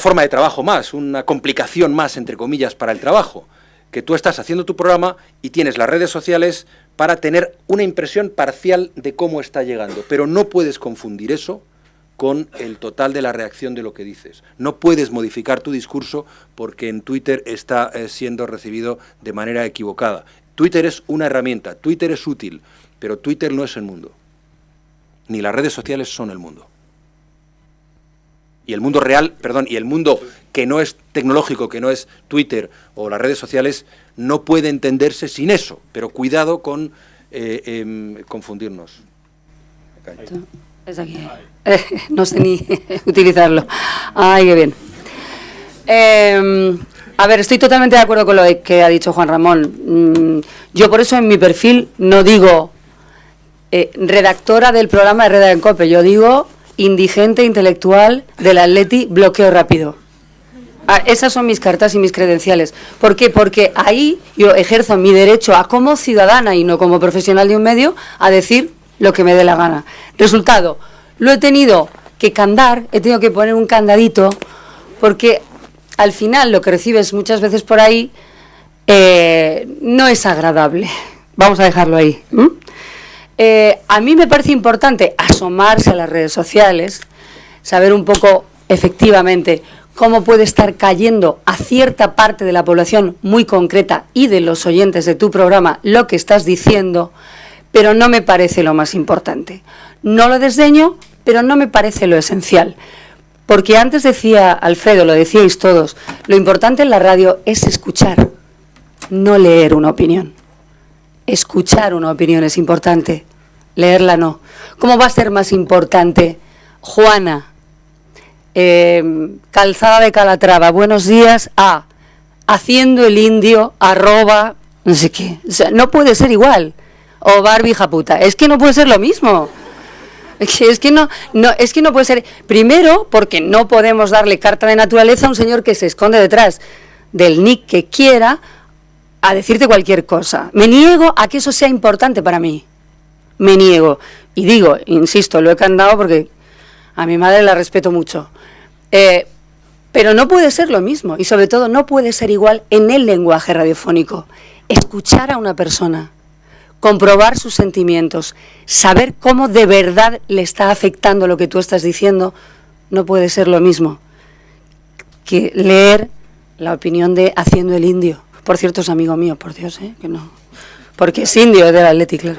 forma de trabajo más, una complicación más, entre comillas, para el trabajo, que tú estás haciendo tu programa y tienes las redes sociales para tener una impresión parcial de cómo está llegando, pero no puedes confundir eso con el total de la reacción de lo que dices. No puedes modificar tu discurso porque en Twitter está eh, siendo recibido de manera equivocada. Twitter es una herramienta, Twitter es útil, pero Twitter no es el mundo. Ni las redes sociales son el mundo. Y el mundo real, perdón, y el mundo que no es tecnológico, que no es Twitter o las redes sociales, no puede entenderse sin eso. Pero cuidado con eh, em, confundirnos.
No sé ni utilizarlo. Ay, qué bien. Em, a ver, estoy totalmente de acuerdo con lo que ha dicho Juan Ramón. Mm, yo por eso en mi perfil no digo eh, redactora del programa de Reda en Cope, yo digo indigente intelectual del Atleti, bloqueo rápido. Ah, esas son mis cartas y mis credenciales. ¿Por qué? Porque ahí yo ejerzo mi derecho a como ciudadana y no como profesional de un medio a decir lo que me dé la gana. Resultado, lo he tenido que candar, he tenido que poner un candadito, porque al final lo que recibes muchas veces por ahí eh, no es agradable. Vamos a dejarlo ahí. Eh, a mí me parece importante asomarse a las redes sociales, saber un poco efectivamente cómo puede estar cayendo a cierta parte de la población muy concreta y de los oyentes de tu programa lo que estás diciendo, pero no me parece lo más importante. No lo desdeño, pero no me parece lo esencial. Porque antes decía Alfredo, lo decíais todos, lo importante en la radio es escuchar, no leer una opinión. Escuchar una opinión es importante, leerla no. ¿Cómo va a ser más importante? Juana, eh, Calzada de Calatrava, buenos días, a haciendo el indio, arroba, no sé qué. O sea, no puede ser igual. O Barbie puta. Es que no puede ser lo mismo. Es que no, no, es que no puede ser. Primero, porque no podemos darle carta de naturaleza a un señor que se esconde detrás del nick que quiera a decirte cualquier cosa. Me niego a que eso sea importante para mí. Me niego. Y digo, insisto, lo he cantado porque a mi madre la respeto mucho. Eh, pero no puede ser lo mismo y sobre todo no puede ser igual en el lenguaje radiofónico. Escuchar a una persona, comprobar sus sentimientos, saber cómo de verdad le está afectando lo que tú estás diciendo, no puede ser lo mismo que leer la opinión de Haciendo el Indio. Por cierto, es amigo mío, por Dios, ¿eh? que no. Porque es indio del Atleti, claro.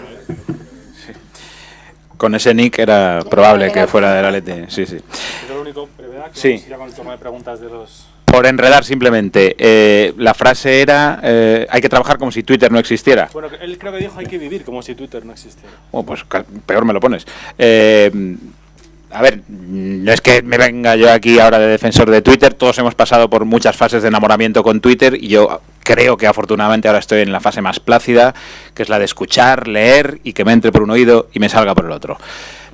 Con ese nick era probable que fuera del Atleti, sí, sí. sí. preguntas de los por enredar simplemente, eh, la frase era, eh, hay que trabajar como si Twitter no existiera.
Bueno, él creo que dijo, hay que vivir como si Twitter no existiera.
Oh, pues peor me lo pones. Eh, a ver, no es que me venga yo aquí ahora de defensor de Twitter, todos hemos pasado por muchas fases de enamoramiento con Twitter y yo creo que afortunadamente ahora estoy en la fase más plácida, que es la de escuchar, leer y que me entre por un oído y me salga por el otro.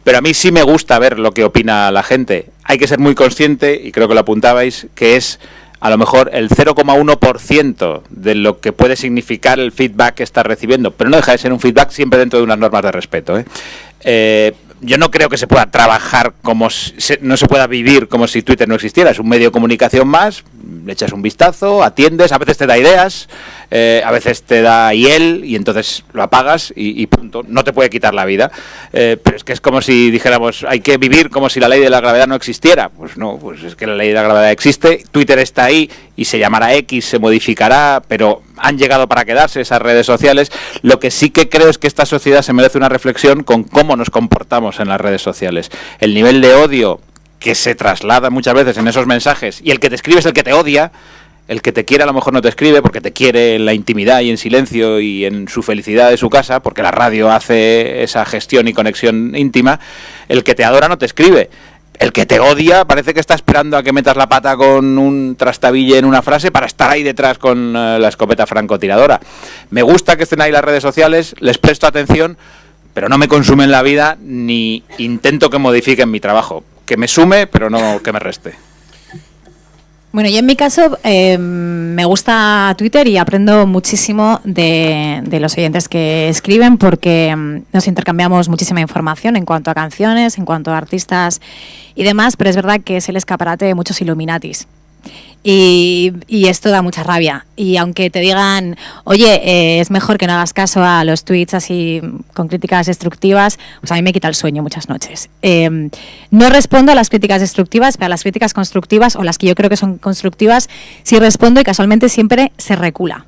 Pero a mí sí me gusta ver lo que opina la gente. Hay que ser muy consciente, y creo que lo apuntabais, que es a lo mejor el 0,1% de lo que puede significar el feedback que estás recibiendo. Pero no deja de ser un feedback siempre dentro de unas normas de respeto. ¿eh? eh yo no creo que se pueda trabajar como no se pueda vivir como si Twitter no existiera. Es un medio de comunicación más, le echas un vistazo, atiendes, a veces te da ideas, eh, a veces te da hiel y entonces lo apagas y, punto. No te puede quitar la vida. Eh, pero es que es como si dijéramos, hay que vivir como si la ley de la gravedad no existiera. Pues no, pues es que la ley de la gravedad existe, Twitter está ahí y se llamará X, se modificará, pero han llegado para quedarse esas redes sociales. Lo que sí que creo es que esta sociedad se merece una reflexión con cómo nos comportamos en las redes sociales. El nivel de odio que se traslada muchas veces en esos mensajes y el que te escribe es el que te odia. El que te quiere a lo mejor no te escribe porque te quiere en la intimidad y en silencio y en su felicidad de su casa, porque la radio hace esa gestión y conexión íntima. El que te adora no te escribe el que te odia parece que está esperando a que metas la pata con un trastabille en una frase para estar ahí detrás con eh, la escopeta francotiradora. Me gusta que estén ahí las redes sociales, les presto atención, pero no me consumen la vida ni intento que modifiquen mi trabajo. Que me sume, pero no que me reste.
Bueno, y en mi caso eh, me gusta Twitter y aprendo muchísimo de, los oyentes que escriben porque mm, nos intercambiamos muchísima información en cuanto a canciones, en cuanto a artistas y demás, pero es verdad que es el escaparate de muchos Illuminatis. Y, esto da mucha rabia. Y aunque te digan, oye, eh, es mejor que no hagas caso a los tweets así con críticas destructivas, pues a mí me quita el sueño muchas noches. Em, no respondo a las críticas destructivas, pero a las críticas constructivas o las que yo creo que son constructivas, sí respondo y casualmente siempre se recula.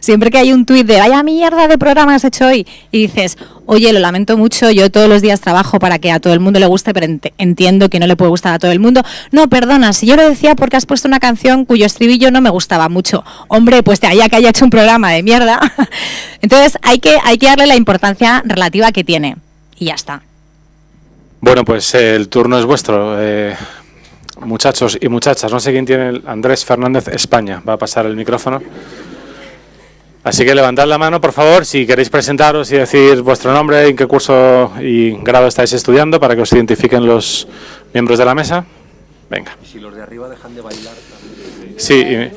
Siempre que hay un tuit de vaya mierda de programa has hecho hoy y dices, oye, lo lamento mucho, yo todos los días trabajo para que a todo el mundo le guste, pero entiendo que no le puede gustar a todo el mundo. No, perdona, si yo lo decía porque has puesto una canción cuyo estribillo no me gustaba mucho. Hombre, pues de allá que haya hecho un programa de mierda. Entonces hay que, hay que darle la importancia relativa que tiene. Y ya está.
Bueno, pues eh, el turno es vuestro. Eh, muchachos y muchachas, no sé quién tiene Andrés Fernández España. Va a pasar el micrófono. Así que levantad la mano, por favor, si queréis presentaros y decir vuestro nombre, en qué curso y grado estáis estudiando, para que os identifiquen los miembros de la mesa. Venga.
Y si los de arriba dejan de bailar...
Sí. Y...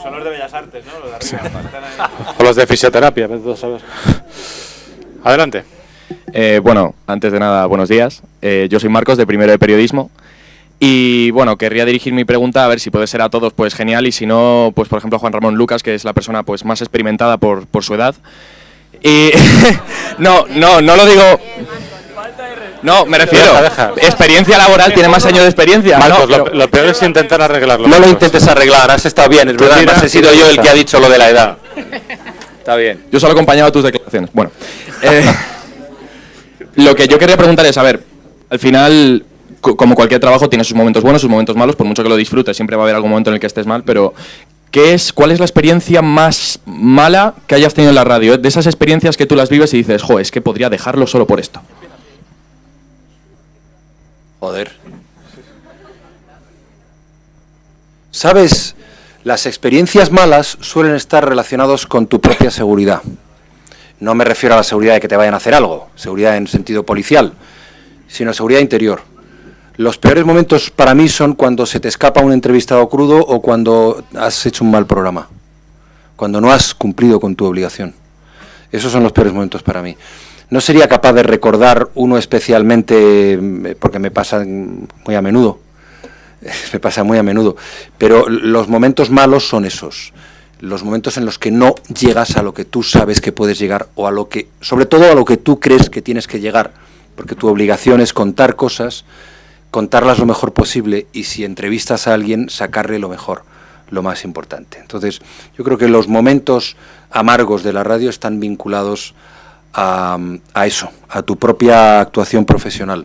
Son los de Bellas Artes, ¿no? Los de arriba.
o los de fisioterapia, saber. Adelante.
Eh, bueno, antes de nada, buenos días. Eh, yo soy Marcos, de primero de periodismo. Y bueno, querría dirigir mi pregunta a ver si puede ser a todos, pues genial, y si no, pues por ejemplo Juan Ramón Lucas, que es la persona pues más experimentada por, por su edad. Y no, no, no lo digo. No, me refiero. Experiencia laboral tiene más años de experiencia.
Marcos, lo, peor es intentar arreglarlo.
No lo intentes arreglar, has estado bien, es verdad. Además he sido yo el que ha dicho lo de la edad. Está bien. Yo solo he acompañado tus declaraciones. Bueno. Eh, lo que yo quería preguntar es, a ver, al final, como cualquier trabajo, tiene sus momentos buenos, sus momentos malos, por mucho que lo disfrutes, siempre va a haber algún momento en el que estés mal, pero ¿qué es, ¿cuál es la experiencia más mala que hayas tenido en la radio? De esas experiencias que tú las vives y dices, jo, es que podría dejarlo solo por esto.
Joder. ¿Sabes? Las experiencias malas suelen estar relacionadas con tu propia seguridad. No me refiero a la seguridad de que te vayan a hacer algo, seguridad en sentido policial, sino seguridad interior. Los peores momentos para mí son cuando se te escapa un entrevistado crudo o cuando has hecho un mal programa, cuando no has cumplido con tu obligación. Esos son los peores momentos para mí. No sería capaz de recordar uno especialmente, eh, porque me pasa muy a menudo, me pasa muy a menudo, pero los momentos malos son esos los momentos en los que no llegas a lo que tú sabes que puedes llegar o a lo que, sobre todo a lo que tú crees que tienes que llegar, porque tu obligación es contar cosas, contarlas lo mejor posible y si entrevistas a alguien, sacarle lo mejor, lo más importante. Entonces, yo creo que los momentos amargos de la radio están vinculados a, a eso, a tu propia actuación profesional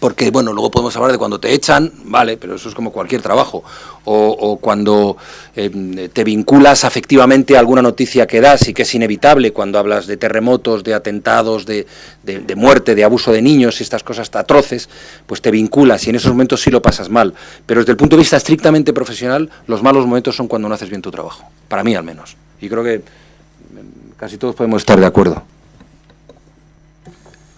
porque bueno, luego podemos hablar de cuando te echan, vale, pero eso es como cualquier trabajo, o, cuando em, te vinculas afectivamente a alguna noticia que das y que es inevitable cuando hablas de terremotos, de atentados, de, de, muerte, de abuso de niños y estas cosas atroces, pues te vinculas y en esos momentos sí lo pasas mal, pero desde el punto de vista estrictamente profesional, los malos momentos son cuando no haces bien tu trabajo, para mí al menos, y creo que em, casi todos podemos estar de acuerdo.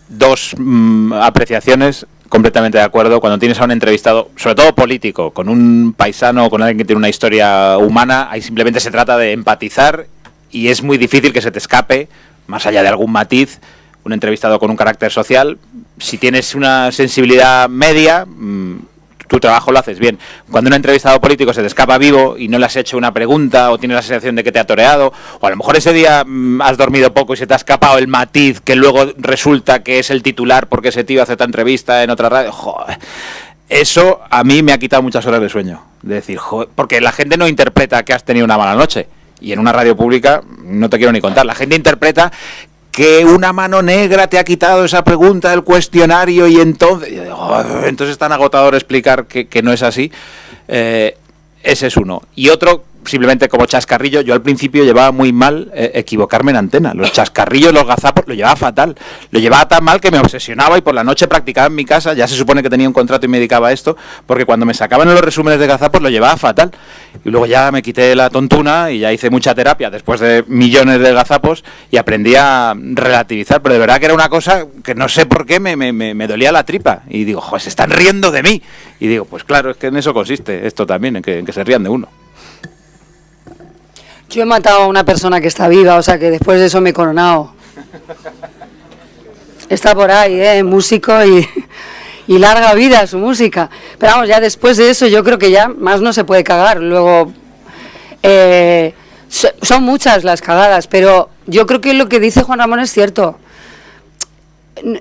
Dos mm, apreciaciones completamente de acuerdo. Cuando tienes a un entrevistado, sobre todo político, con un paisano o con alguien que tiene una historia humana, ahí simplemente se trata de empatizar y es muy difícil que se te escape, más allá de algún matiz, un entrevistado con un carácter social. Si tienes una sensibilidad media, mm, tu trabajo lo haces bien. Cuando un entrevistado político se te escapa vivo y no le has hecho una pregunta o tienes la sensación de que te ha toreado, o a lo mejor ese día mm, has dormido poco y se te ha escapado el matiz que luego resulta que es el titular porque ese tío hace esta entrevista en otra radio, Eso a mí me ha quitado muchas horas de sueño. De decir, porque la gente no interpreta que has tenido una mala noche. Y en una radio pública no te quiero ni contar. La gente interpreta que una mano negra te ha quitado esa pregunta del cuestionario y entonces, entonces es tan agotador explicar que, que no es así. Eh, ese es uno. Y otro simplemente como chascarrillo, yo al principio llevaba muy mal eh, equivocarme en antena. Los chascarrillos, los gazapos, lo llevaba fatal. Lo llevaba tan mal que me obsesionaba y por la noche practicaba en mi casa. Ya se supone que tenía un contrato y me dedicaba a esto, porque cuando me sacaban los resúmenes de gazapos lo llevaba fatal. Y luego ya me quité la tontuna y ya hice mucha terapia después de millones de gazapos y aprendí a relativizar. Pero de verdad que era una cosa que no sé por qué me, me, me dolía la tripa. Y digo, joder, se están riendo de mí. Y digo, pues claro, es que en eso consiste esto también, en que, en que se rían de uno.
Yo he matado a una persona que está viva, o sea que después de eso me he coronado. Está por ahí, ¿eh? músico y, larga vida su música. Pero vamos, ya después de eso yo creo que ya más no se puede cagar. Luego, eh, son muchas las cagadas, pero yo creo que lo que dice Juan Ramón es cierto.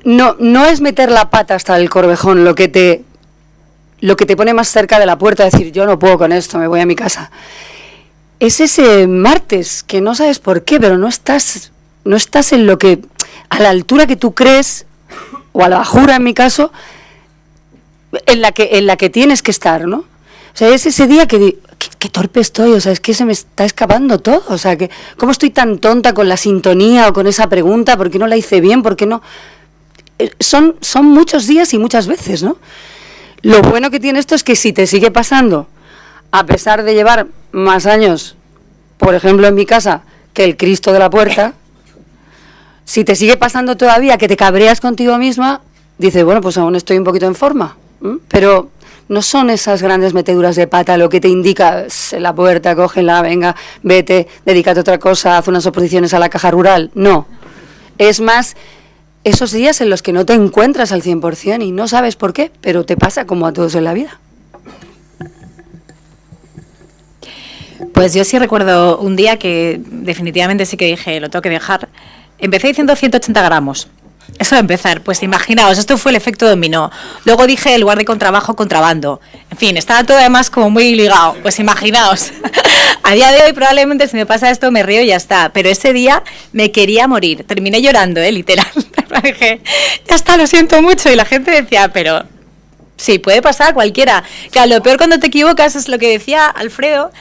No, no es meter la pata hasta el corvejón lo que te lo que te pone más cerca de la puerta, decir yo no puedo con esto, me voy a mi casa es ese martes que no sabes por qué, pero no estás, no estás en lo que, a la altura que tú crees, o a la bajura en mi caso, en la que, en la que tienes que estar, ¿no? O sea, es ese día que qué, torpe estoy, o sea, es que se me está escapando todo, o sea, que cómo estoy tan tonta con la sintonía o con esa pregunta, ¿por qué no la hice bien? ¿Por qué no? Eh, son, son muchos días y muchas veces, ¿no? Lo bueno que tiene esto es que si te sigue pasando, a pesar de llevar más años, por ejemplo en mi casa, que el Cristo de la puerta, si te sigue pasando todavía que te cabreas contigo misma, dices, bueno, pues aún estoy un poquito en forma. Pero no son esas grandes meteduras de pata lo que te indica la puerta, cógela, venga, vete, dedícate a otra cosa, haz unas oposiciones a la caja rural. No. Es más esos días en los que no te encuentras al 100% y no sabes por qué, pero te pasa como a todos en la vida.
Pues yo sí recuerdo un día que definitivamente sí que dije, lo tengo que dejar. Empecé diciendo 180 gramos. Eso de empezar, pues imaginaos, esto fue el efecto dominó. Luego dije el lugar de contrabajo, contrabando. En fin, estaba todo además como muy ligado. Pues imaginaos. A día de hoy probablemente si me pasa esto me río y ya está. Pero ese día me quería morir. Terminé llorando, ¿eh? literal. dije, ya está, lo siento mucho. Y la gente decía, pero sí, puede pasar a cualquiera. Claro, lo peor cuando te equivocas es lo que decía Alfredo,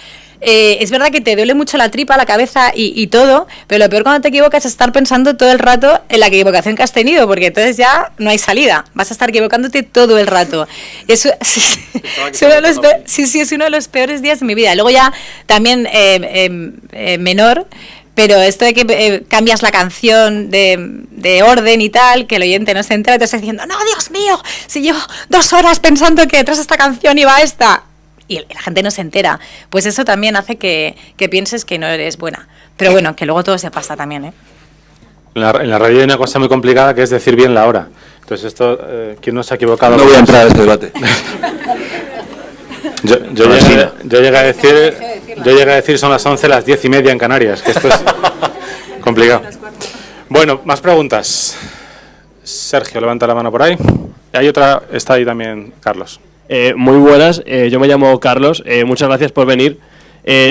eh, es verdad que te duele mucho la tripa, la cabeza y, todo, pero lo peor cuando te equivocas es estar pensando todo el rato en la equivocación que has tenido, porque entonces ya no hay salida, vas a estar equivocándote todo el rato. Eso, sí, sí, es uno de los peores días de mi vida. Luego ya también eh, em, eh, menor, pero esto de que cambias la canción de, orden y tal, que el oyente no se entera, te estás diciendo, no, Dios mío, si llevo dos horas pensando que detrás de esta canción iba esta, y la gente no se entera, pues eso también hace que, pienses que no eres buena. Pero bueno, que luego todo se pasa también, ¿eh?
En la, radio hay una cosa muy complicada que es decir bien la hora. Entonces esto, eh, ¿quién no se ha equivocado?
No voy a entrar a este debate.
yo, llegué, a decir, yo llegué a decir son las 11, las 10 y media en Canarias, que esto es complicado. Bueno, más preguntas. Sergio, levanta la mano por ahí. Hay otra, está ahí también Carlos.
Eh, muy buenas, eh, yo me llamo Carlos, eh, muchas gracias por venir.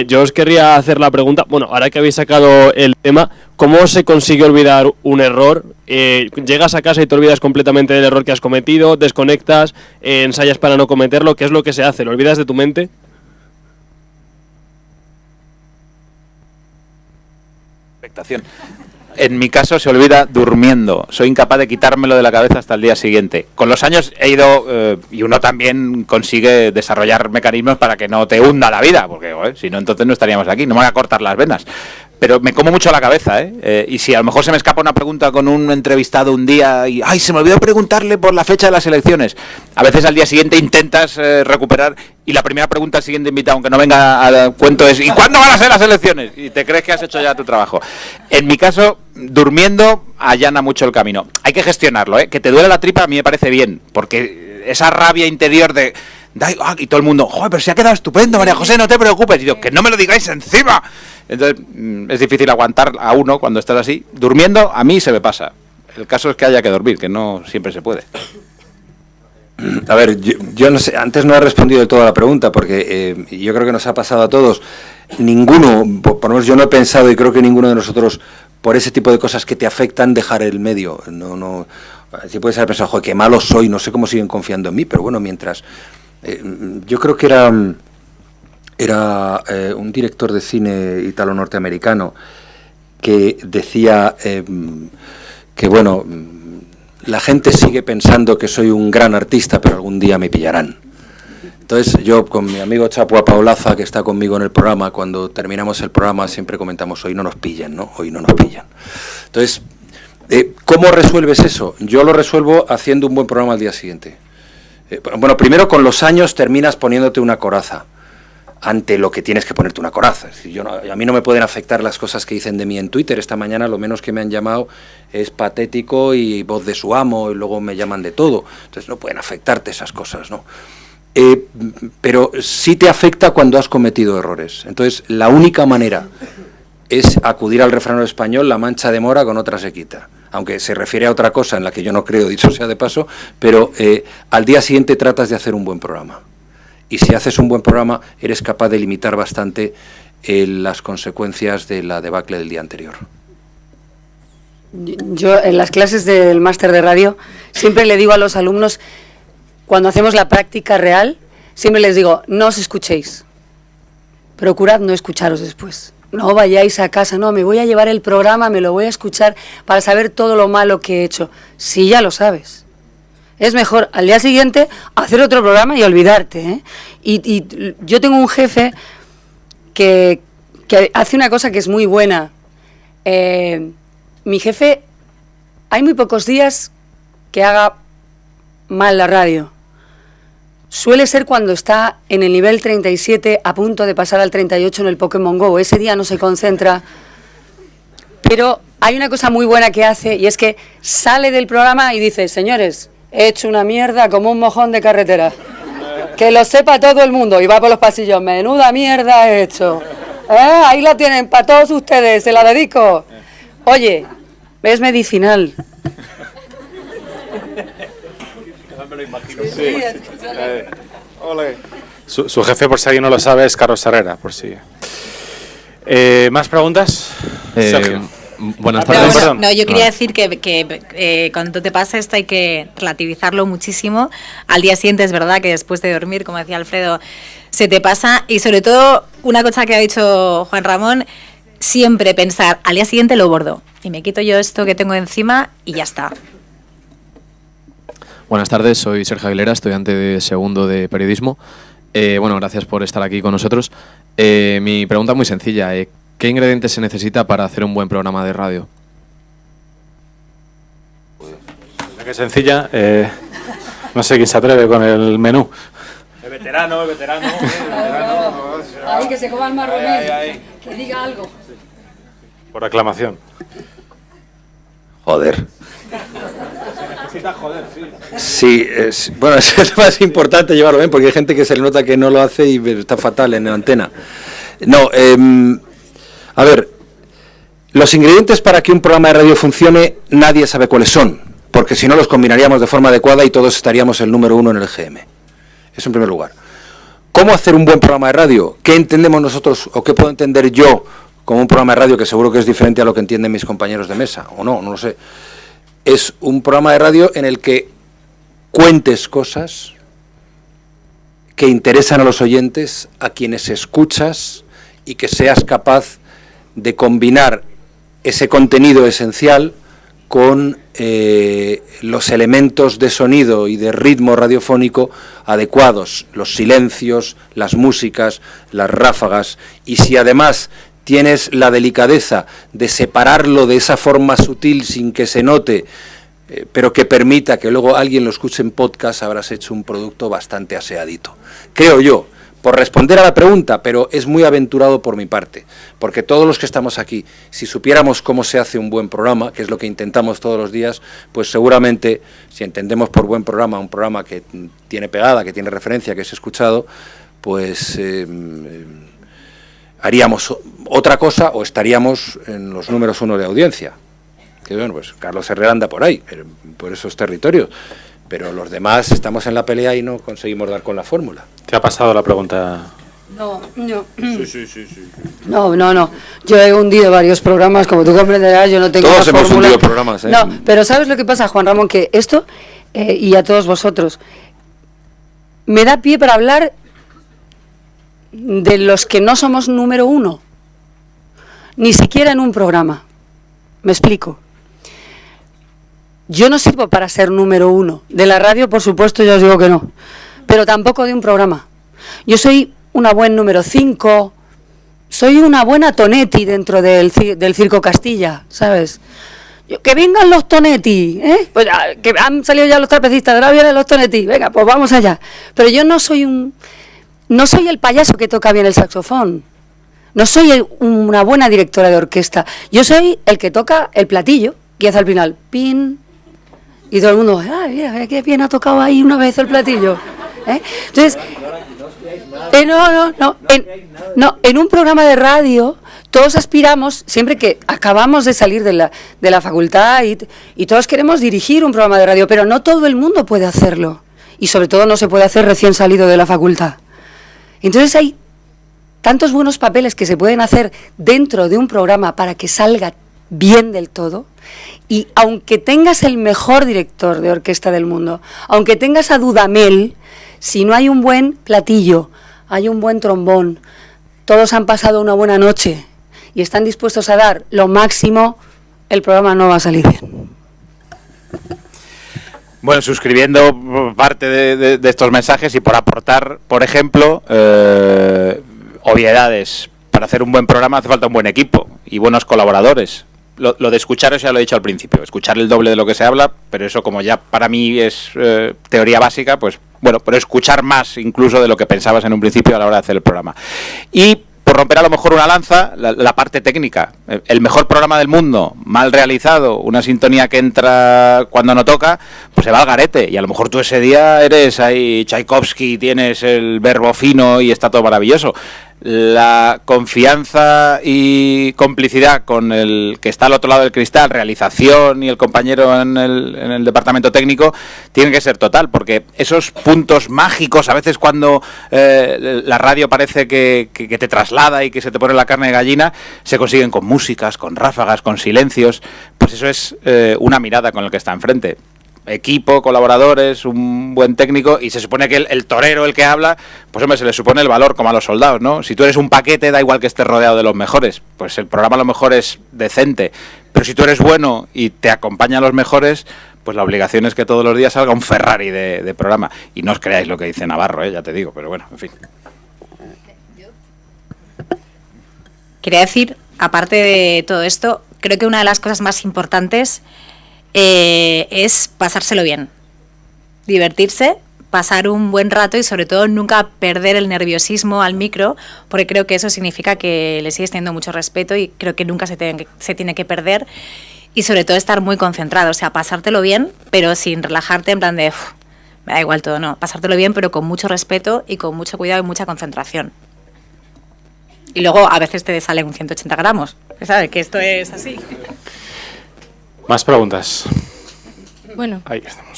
yo os querría hacer la pregunta, bueno, ahora que habéis sacado el tema, ¿cómo se consigue olvidar un error? llegas a casa y te olvidas completamente del error que has cometido, desconectas, ensayas para no cometerlo, ¿qué es lo que se hace? ¿Lo olvidas de tu mente?
Expectación en mi caso se olvida durmiendo. Soy incapaz de quitármelo de la cabeza hasta el día siguiente. Con los años he ido, eh, y uno también consigue desarrollar mecanismos para que no te hunda la vida, porque si no, entonces no estaríamos aquí, no me voy a cortar las venas pero me como mucho la cabeza, ¿eh? ¿eh? Y si a lo mejor se me escapa una pregunta con un entrevistado un día y, ay, se me olvidó preguntarle por la fecha de las elecciones. A veces al día siguiente intentas eh, recuperar y la primera pregunta al siguiente invitado, aunque no venga al cuento, es, ¿y cuándo van a ser las elecciones? Y te crees que has hecho ya tu trabajo. En mi caso, durmiendo allana mucho el camino. Hay que gestionarlo, ¿eh? Que te duele la tripa a mí me parece bien, porque esa rabia interior de Y todo el mundo, joder, pero se ha quedado estupendo, María José, no te preocupes. Y yo, que no me lo digáis encima. Entonces, mm, es difícil aguantar a uno cuando estás así. Durmiendo, a mí se me pasa. El caso es que haya que dormir, que no siempre se puede.
A ver, yo, no sé, antes no he respondido de toda la pregunta, porque eh, yo creo que nos ha pasado a todos. Ninguno, por, lo menos yo no he pensado y creo que ninguno de nosotros, por ese tipo de cosas que te afectan, dejar el medio. No, no, si puedes haber pensado, joder, qué malo soy, no sé cómo siguen confiando en mí, pero bueno, mientras eh, yo creo que era, era eh, un director de cine italo-norteamericano que decía eh, que, bueno, la gente sigue pensando que soy un gran artista, pero algún día me pillarán. Entonces yo con mi amigo Chapua Paulaza, que está conmigo en el programa, cuando terminamos el programa siempre comentamos, hoy no nos pillan, ¿no? Hoy no nos pillan. Entonces, ¿cómo resuelves eso? Yo lo resuelvo haciendo un buen programa al día siguiente. Eh, bueno, primero con los años terminas poniéndote una coraza ante lo que tienes que ponerte una coraza. Yo a mí no me pueden afectar las cosas que dicen de mí en Twitter. Esta mañana lo menos que me han llamado es patético y voz de su amo y luego me llaman de todo. Entonces no pueden afectarte esas cosas, ¿no? Eh, pero sí te afecta cuando has cometido errores. Entonces la única manera es acudir al refrán español, la mancha de mora con otra se quita aunque se refiere a otra cosa en la que yo no creo, dicho sea de paso, pero eh, al día siguiente tratas de hacer un buen programa. Y si haces un buen programa, eres capaz de limitar bastante eh, las consecuencias de la debacle del día anterior.
Yo en las clases del máster de radio siempre le digo a los alumnos, cuando hacemos la práctica real, siempre les digo, no os escuchéis, procurad no escucharos después. No vayáis a casa, no, me voy a llevar el programa, me lo voy a escuchar para saber todo lo malo que he hecho. Si ya lo sabes. Es mejor al día siguiente hacer otro programa y olvidarte. ¿eh? Y, yo tengo un jefe que, hace una cosa que es muy buena. Eh, mi jefe, hay muy pocos días que haga mal la radio. Suele ser cuando está en el nivel 37 a punto de pasar al 38 en el Pokémon Go. Ese día no se concentra. Pero hay una cosa muy buena que hace y es que sale del programa y dice, señores, he hecho una mierda como un mojón de carretera. Que lo sepa todo el mundo. Y va por los pasillos, menuda mierda he hecho. ¿Eh? Ahí la tienen para todos ustedes, se la dedico. Oye, es medicinal.
Su, jefe, por si alguien no lo sabe, es Carlos Herrera, por si. Eh, ¿Más preguntas?
Eh, buenas tardes. No, yo quería decir que, eh, cuando te pasa esto hay que relativizarlo muchísimo. Al día siguiente es verdad que después de dormir, como decía Alfredo, se te pasa. Y sobre todo, una cosa que ha dicho Juan Ramón, siempre pensar, al día siguiente lo bordo. Y me quito yo esto que tengo encima y ya está.
Buenas tardes, soy Sergio Aguilera, estudiante de segundo de periodismo. Eh, bueno, gracias por estar aquí con nosotros. Eh, mi pregunta es muy sencilla. Eh, ¿Qué ingredientes se necesita para hacer un buen programa de radio?
Qué sencilla. no sé quién se atreve con el menú.
El veterano, el veterano.
Ahí que se coma el marronel. Que diga algo.
Por aclamación.
Joder. Sí, es, bueno, es más importante llevarlo bien porque hay gente que se le nota que no lo hace y está fatal en la antena. No, em, a ver, los ingredientes para que un programa de radio funcione nadie sabe cuáles son, porque si no los combinaríamos de forma adecuada y todos estaríamos el número uno en el GM. Eso en primer lugar. ¿Cómo hacer un buen programa de radio? ¿Qué entendemos nosotros o qué puedo entender yo como un programa de radio que seguro que es diferente a lo que entienden mis compañeros de mesa? O no, no lo sé es un programa de radio en el que cuentes cosas que interesan a los oyentes, a quienes escuchas y que seas capaz de combinar ese contenido esencial con eh, los elementos de sonido y de ritmo radiofónico adecuados, los silencios, las músicas, las ráfagas, y si además tienes la delicadeza de separarlo de esa forma sutil sin que se note, eh, pero que permita que luego alguien lo escuche en podcast, habrás hecho un producto bastante aseadito. Creo yo, por responder a la pregunta, pero es muy aventurado por mi parte, porque todos los que estamos aquí, si supiéramos cómo se hace un buen programa, que es lo que intentamos todos los días, pues seguramente, si entendemos por buen programa un programa que tiene pegada, que tiene referencia, que es escuchado, pues... Em, haríamos otra cosa o estaríamos en los números uno de audiencia. Que bueno, pues Carlos Herrera anda por ahí, por esos territorios. Pero los demás estamos en la pelea y no conseguimos dar con la fórmula.
¿Te ha pasado la pregunta?
No, no. Sí, sí, sí, sí. No, no, no. Yo he hundido varios programas, como tú comprenderás, yo no tengo
Todos hemos hundido programas, ¿eh?
No, pero ¿sabes lo que pasa, Juan Ramón? Que esto, eh, y a todos vosotros, me da pie para hablar de los que no somos número uno, ni siquiera en un programa. Me explico. Yo no sirvo para ser número uno. De la radio, por supuesto, yo os digo que no. Pero tampoco de un programa. Yo soy una buen número cinco. Soy una buena Tonetti dentro del, del Circo Castilla, ¿sabes? que vengan los Tonetti, ¿eh? Pues que han salido ya los trapecistas, ahora vienen los Tonetti. Venga, pues vamos allá. Pero yo no soy un no soy el payaso que toca bien el saxofón. No soy una buena directora de orquesta. Yo soy el que toca el platillo y hace al final pin. Y todo el mundo, ¡ay, mira, qué bien ha tocado ahí una vez el platillo! ¿eh? Entonces, eh, no, no, no en, no, en un programa de radio todos aspiramos, siempre que acabamos de salir de la, de la facultad y, y todos queremos dirigir un programa de radio, pero no todo el mundo puede hacerlo. Y sobre todo no se puede hacer recién salido de la facultad. Entonces hay tantos buenos papeles que se pueden hacer dentro de un programa para que salga bien del todo. Y aunque tengas el mejor director de orquesta del mundo, aunque tengas a Dudamel, si no hay un buen platillo, hay un buen trombón, todos han pasado una buena noche y están dispuestos a dar lo máximo, el programa no va a salir bien.
Bueno, suscribiendo parte de, estos mensajes y por aportar, por ejemplo, eh, obviedades. Para hacer un buen programa hace falta un buen equipo y buenos colaboradores. Lo, de escuchar, eso ya lo he dicho al principio, escuchar el doble de lo que se habla, pero eso como ya para mí es eh, teoría básica, pues bueno, pero escuchar más incluso de lo que pensabas en un principio a la hora de hacer el programa. Y por romper a lo mejor una lanza, la, parte técnica. El mejor programa del mundo, mal realizado, una sintonía que entra cuando no toca, pues se va al garete. Y a lo mejor tú ese día eres ahí Tchaikovsky, tienes el verbo fino y está todo maravilloso la confianza y complicidad con el que está al otro lado del cristal, realización y el compañero en el, departamento técnico, tiene que ser total, porque esos puntos mágicos, a veces cuando eh, la radio parece que, te traslada y que se te pone la carne de gallina, se consiguen con músicas, con ráfagas, con silencios, pues eso es eh, una mirada con el que está enfrente equipo, colaboradores, un buen técnico, y se supone que el, torero, el que habla, pues hombre, se le supone el valor como a los soldados, ¿no? Si tú eres un paquete, da igual que estés rodeado de los mejores, pues el programa a lo mejor es decente, pero si tú eres bueno y te acompañan los mejores, pues la obligación es que todos los días salga un Ferrari de, programa. Y no os creáis lo que dice Navarro, ¿eh? ya te digo, pero bueno, en fin.
Quería decir, aparte de todo esto, creo que una de las cosas más importantes eh, es pasárselo bien, divertirse, pasar un buen rato y sobre todo nunca perder el nerviosismo al micro, porque creo que eso significa que le sigues teniendo mucho respeto y creo que nunca se tiene que, perder y sobre todo estar muy concentrado, o sea, pasártelo bien, pero sin relajarte en plan de, me da igual todo, no, pasártelo bien, pero con mucho respeto y con mucho cuidado y mucha concentración. Y luego a veces te salen un 180 gramos, ¿sabes? Que esto es así.
Más preguntas.
Bueno,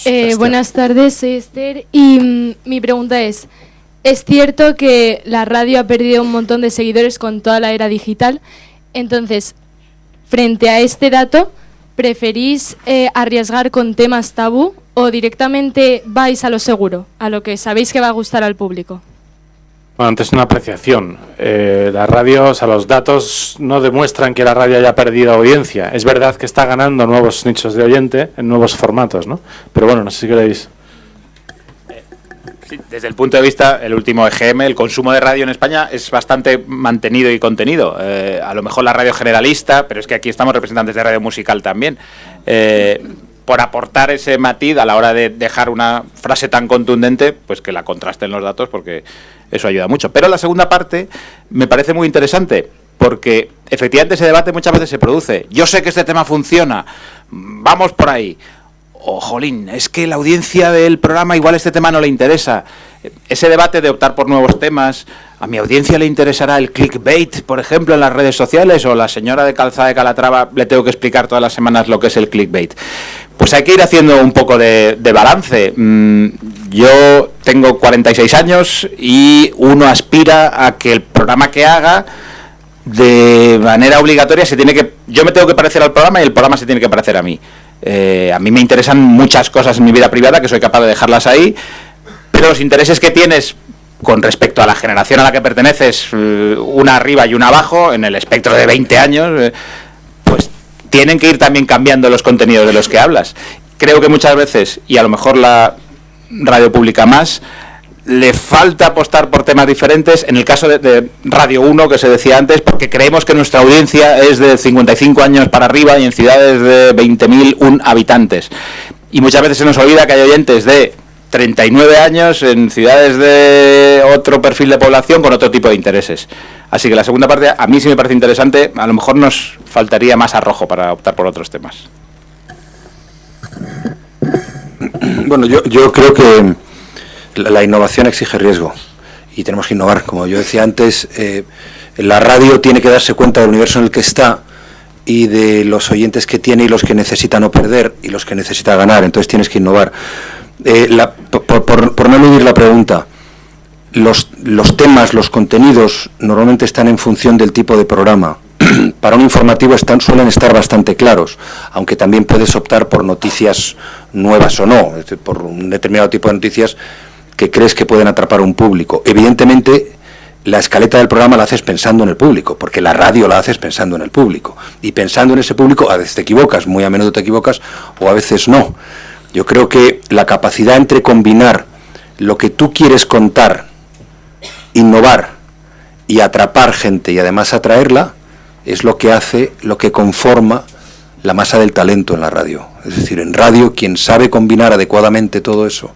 eh, buenas tardes, soy Esther y mm, mi pregunta es, es cierto que la radio ha perdido un montón de seguidores con toda la era digital, entonces, frente a este dato, ¿preferís eh, arriesgar con temas tabú o directamente vais a lo seguro, a lo que sabéis que va a gustar al público?
Bueno, antes una apreciación. Eh, las radios, a los datos no demuestran que la radio haya perdido audiencia. Es verdad que está ganando nuevos nichos de oyente en nuevos formatos, ¿no? Pero bueno, no sé si queréis.
desde el punto de vista, el último EGM, el consumo de radio en España es bastante mantenido y contenido. Eh, a lo mejor la radio generalista, pero es que aquí estamos representantes de radio musical también. Eh, por aportar ese matiz a la hora de dejar una frase tan contundente, pues que la contrasten los datos porque eso ayuda mucho. Pero la segunda parte me parece muy interesante porque efectivamente ese debate muchas veces se produce. Yo sé que este tema funciona, vamos por ahí. O, jolín, es que la audiencia del programa igual este tema no le interesa. Ese debate de optar por nuevos temas, ¿a mi audiencia le interesará el clickbait, por ejemplo, en las redes sociales? ¿O la señora de calzada de Calatrava le tengo que explicar todas las semanas lo que es el clickbait? Pues hay que ir haciendo un poco de, balance. Mm, yo tengo 46 años y uno aspira a que el programa que haga de manera obligatoria se tiene que yo me tengo que parecer al programa y el programa se tiene que parecer a mí. Eh, a mí me interesan muchas cosas en mi vida privada que soy capaz de dejarlas ahí, pero los intereses que tienes con respecto a la generación a la que perteneces, eh, una arriba y una abajo, en el espectro de 20 años, eh, tienen que ir también cambiando los contenidos de los que hablas. Creo que muchas veces, y a lo mejor la radio pública más, le falta apostar por temas diferentes. En el caso de, Radio 1, que se decía antes, porque creemos que nuestra audiencia es de 55 años para arriba y en ciudades de 20.000 habitantes. Y muchas veces se nos olvida que hay oyentes de 39 años en ciudades de otro perfil de población con otro tipo de intereses. Así que la segunda parte a mí sí me parece interesante, a lo mejor nos faltaría más arrojo para optar por otros temas.
Bueno, yo, yo creo que la innovación exige riesgo y tenemos que innovar. Como yo decía antes, eh, la radio tiene que darse cuenta del universo en el que está y de los oyentes que tiene y los que necesita no perder y los que necesita ganar. Entonces tienes que innovar. Eh, por, no eludir la pregunta, los, los temas, los contenidos normalmente están en función del tipo de programa. Para un informativo están, suelen estar bastante claros, aunque también puedes optar por noticias nuevas o no, por un determinado tipo de noticias que crees que pueden atrapar a un público. Evidentemente, la escaleta del programa la haces pensando en el público, porque la radio la haces pensando en el público. Y pensando en ese público, a veces te equivocas, muy a menudo te equivocas, o a veces no. Yo creo que la capacidad entre combinar lo que tú quieres contar, innovar y atrapar gente y además atraerla, es lo que hace, lo que conforma la masa del talento en la radio. Es decir, en radio quien sabe combinar adecuadamente todo eso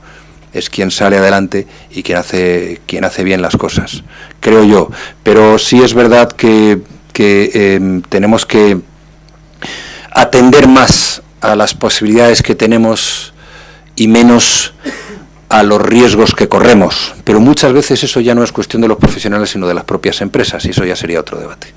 es quien sale adelante y quien hace, quien hace bien las cosas, creo yo. Pero sí es verdad que, em, tenemos que atender más a las posibilidades que tenemos y menos a los riesgos que corremos. Pero muchas veces eso ya no es cuestión de los profesionales, sino de las propias empresas, y eso ya sería otro debate.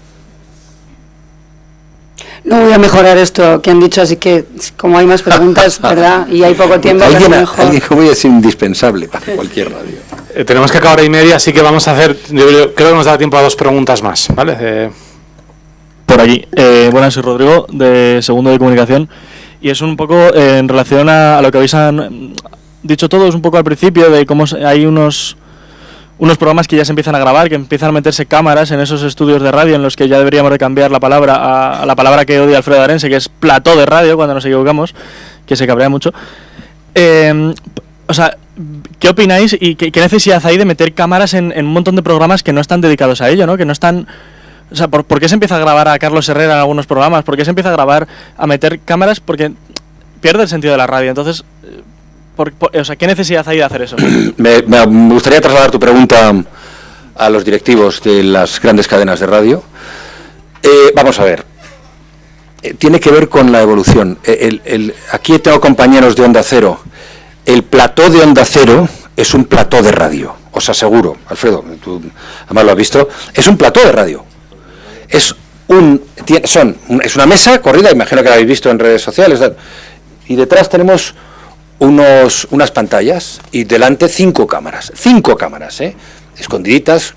No voy a mejorar esto que han dicho, así que como hay más preguntas, ¿verdad? Y hay poco tiempo,
alguien, mejor. alguien como es indispensable para cualquier radio.
Eh, tenemos que acabar y media, así que vamos a hacer, creo que nos da tiempo a dos preguntas más, ¿vale? Eh,
Por allí. Eh, buenas, soy Rodrigo, de Segundo de Comunicación, y es un poco en relación a, lo que habéis dicho todos un poco al principio, de cómo hay unos unos programas que ya se empiezan a grabar, que empiezan a meterse cámaras en esos estudios de radio en los que ya deberíamos de cambiar la palabra a, la palabra que odia Alfredo Arense, que es plató de radio, cuando nos equivocamos, que se cabrea mucho. Eh, o sea, ¿qué opináis y qué, necesidad hay de meter cámaras en, un montón de programas que no están dedicados a ello, ¿no? que no están... O sea, ¿por, ¿por, qué se empieza a grabar a Carlos Herrera en algunos programas? ¿Por qué se empieza a grabar, a meter cámaras? Porque pierde el sentido de la radio. Entonces, o sea, ¿qué necesidad hay de hacer eso?
me, gustaría trasladar tu pregunta a los directivos de las grandes cadenas de radio. Eh, vamos a ver. Eh, tiene que ver con la evolución. Eh, aquí tengo compañeros de Onda Cero. El plató de Onda Cero es un plató de radio, os aseguro. Alfredo, tú además lo has visto. Es un plató de radio. Es un, son, es una mesa corrida, imagino que la habéis visto en redes sociales. Y detrás tenemos unos, unas pantallas y delante cinco cámaras. Cinco cámaras, ¿eh? escondiditas,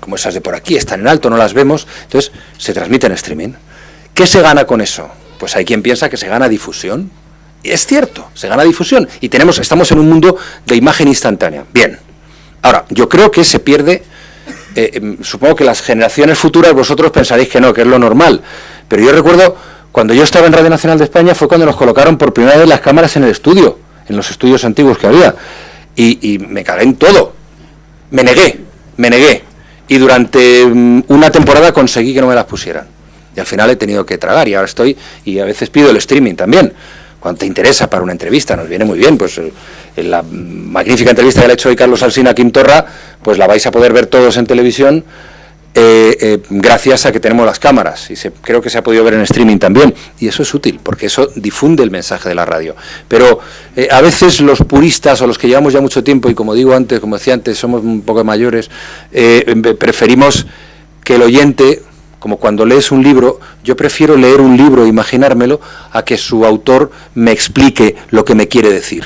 como, esas de por aquí, están en alto, no las vemos. Entonces, se transmite en streaming. ¿Qué se gana con eso? Pues hay quien piensa que se gana difusión. Y es cierto, se gana difusión. Y tenemos, estamos en un mundo de imagen instantánea. Bien. Ahora, yo creo que se pierde. Eh, em, supongo que las generaciones futuras vosotros pensaréis que no, que es lo normal. Pero yo recuerdo cuando yo estaba en Radio Nacional de España fue cuando nos colocaron por primera vez las cámaras en el estudio en los estudios antiguos que había. Y, me cagué en todo. Me negué, me negué. Y durante mm, una temporada conseguí que no me las pusieran. Y al final he tenido que tragar y ahora estoy, y a veces pido el streaming también. Cuando te interesa para una entrevista, nos viene muy bien, pues eh, en la magnífica entrevista que le ha hecho hoy Carlos Alsina a Quintorra, pues la vais a poder ver todos en televisión eh, eh, gracias a que tenemos las cámaras y creo que se ha podido ver en streaming también y eso es útil porque eso difunde el mensaje de la radio. Pero eh, a veces los puristas o los que llevamos ya mucho tiempo y como digo antes como decía antes somos un poco mayores preferimos que el oyente como cuando lees un libro, yo prefiero leer un libro e imaginármelo a que su autor me explique lo que me quiere decir.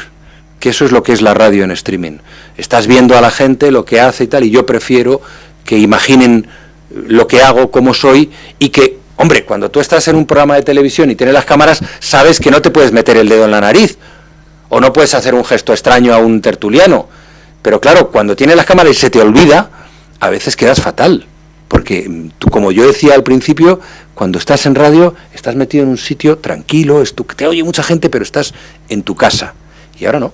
Que eso es lo que es la radio en streaming. Estás viendo a la gente lo que hace y tal, y yo prefiero que imaginen lo que hago, cómo soy y que, hombre, cuando tú estás en un programa de televisión y tienes las cámaras, sabes que no te puedes meter el dedo en la nariz o no puedes hacer un gesto extraño a un tertuliano. Pero claro, cuando tienes las cámaras y se te olvida, a veces quedas fatal. Porque tú, como yo decía al principio, cuando estás en radio, estás metido en un sitio tranquilo, es tu, te oye mucha gente, pero estás en tu casa. Y ahora no.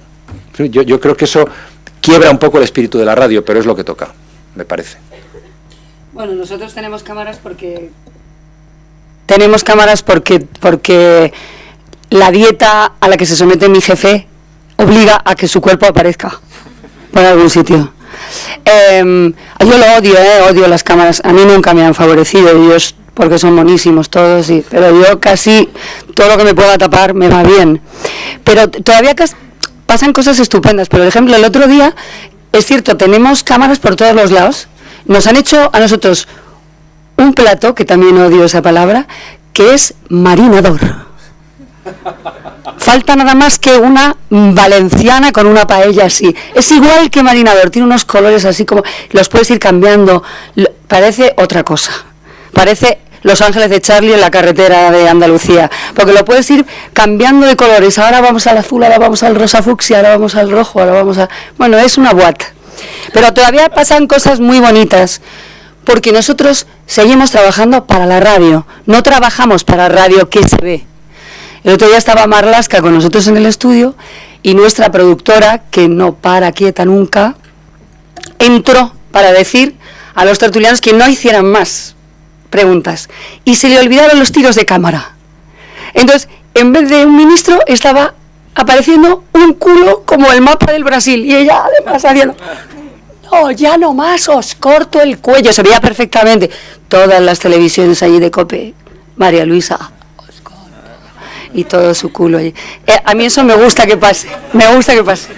Yo, yo creo que eso quiebra un poco el espíritu de la radio, pero es lo que toca, me parece.
Bueno, nosotros tenemos cámaras porque tenemos cámaras porque porque la dieta a la que se somete mi jefe obliga a que su cuerpo aparezca por algún sitio. Em, yo lo odio, eh, odio las cámaras. A mí nunca me han favorecido ellos porque son monísimos todos, y, pero yo casi todo lo que me pueda tapar me va bien. Pero todavía pasan cosas estupendas. Por ejemplo, el otro día, es cierto, tenemos cámaras por todos los lados nos han hecho a nosotros un plato, que también odio esa palabra, que es marinador. falta nada más que una valenciana con una paella así. Es igual que Marinador, tiene unos colores así como, los puedes ir cambiando, parece otra cosa. Parece los Ángeles de Charlie en la carretera de Andalucía, porque lo puedes ir cambiando de colores. Ahora vamos al azul, ahora vamos al rosa fucsia, ahora vamos al rojo, ahora vamos a... Bueno, es una boat. Pero todavía pasan cosas muy bonitas, porque nosotros seguimos trabajando para la radio, no trabajamos para radio que se ve. El otro día estaba Marlasca con nosotros en el estudio y nuestra productora, que no para quieta nunca, entró para decir a los tertulianos que no hicieran más preguntas. Y se le olvidaron los tiros de cámara. Entonces, en vez de un ministro, estaba apareciendo un culo como el mapa del Brasil. Y ella además haciendo... No, ya no más, os corto el cuello. Se veía perfectamente. Todas las televisiones allí de COPE. María Luisa. Y todo su culo allí. Eh, a mí eso me gusta que pase. Me gusta que pase.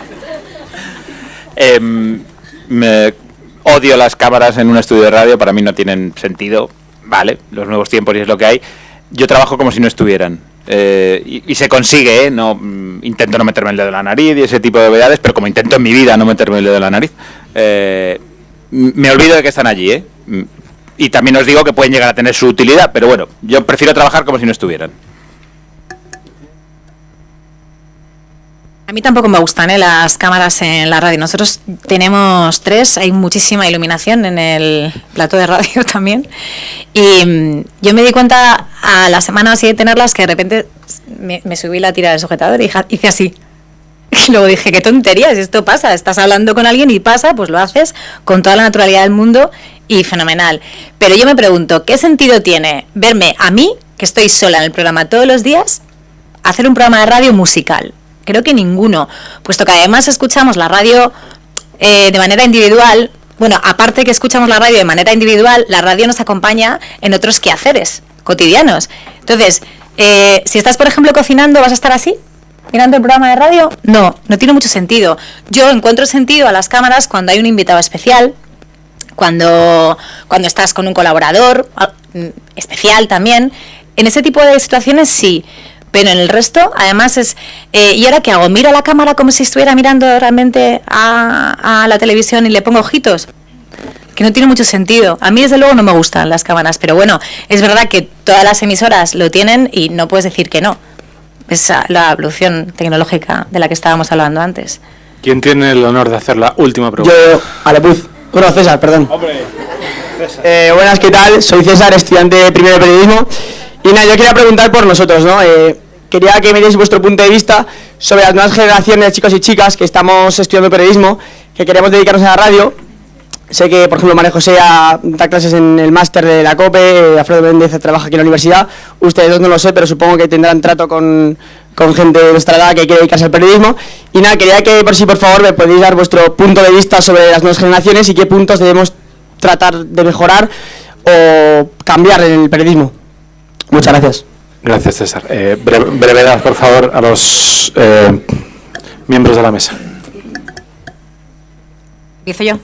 Em, me odio las cámaras en un estudio de radio. Para mí no tienen sentido vale, los nuevos tiempos y es lo que hay. Yo trabajo como si no estuvieran. Eh, y, se consigue, ¿eh? No, mm, intento no meterme el dedo en la nariz y ese tipo de novedades, pero como intento en mi vida no meterme el dedo en la nariz, eh, me olvido de que están allí, ¿eh? Y también os digo que pueden llegar a tener su utilidad, pero bueno, yo prefiero trabajar como si no estuvieran.
A mí tampoco me gustan ¿eh? las cámaras en la radio. Nosotros tenemos tres, hay muchísima iluminación en el plato de radio también. Y mm, yo me di cuenta a la semana así de tenerlas que de repente me, subí la tira del sujetador y hice así. Y luego dije, qué tonterías, esto pasa. Estás hablando con alguien y pasa, pues lo haces con toda la naturalidad del mundo y fenomenal. Pero yo me pregunto, ¿qué sentido tiene verme a mí, que estoy sola en el programa todos los días, hacer un programa de radio musical? Creo que ninguno, puesto que además escuchamos la radio eh, de manera individual. Bueno, aparte que escuchamos la radio de manera individual, la radio nos acompaña en otros quehaceres cotidianos. Entonces, eh, si estás, por ejemplo, cocinando, ¿vas a estar así? mirando el programa de radio? No, no tiene mucho sentido. Yo encuentro sentido a las cámaras cuando hay un invitado especial, cuando, cuando estás con un colaborador mm, especial también. En ese tipo de situaciones sí, pero en el resto, además es... Eh, ¿Y ahora qué hago? ¿Miro a la cámara como si estuviera mirando realmente a, la televisión y le pongo ojitos? Que no tiene mucho sentido. A mí, desde luego, no me gustan las cámaras, pero bueno, es verdad que todas las emisoras lo tienen y no puedes decir que no. Es la evolución tecnológica de la que estábamos hablando antes.
¿Quién tiene el honor de hacer la última pregunta?
Yo, Alepuz. Bueno, César, perdón. Hombre, César. Eh, buenas, ¿qué tal? Soy César, estudiante de primero de periodismo. Y nada, yo quería preguntar por nosotros, ¿no? Eh, quería que me deis vuestro punto de vista sobre las nuevas generaciones de chicos y chicas que estamos estudiando periodismo, que queremos dedicarnos a la radio. Sé que, por ejemplo, María José da clases en el máster de la COPE, Alfredo Méndez trabaja aquí en la universidad. Ustedes dos no lo sé, pero supongo que tendrán trato con, con gente de nuestra edad que quiere dedicarse al periodismo. Y nada, quería que, por si por favor, me podéis dar vuestro punto de vista sobre las nuevas generaciones y qué puntos debemos tratar de mejorar o cambiar en el periodismo. Muchas gracias.
Gracias, César. Eh, brevedad, por favor, a los eh, miembros de la mesa.
Empiezo yo.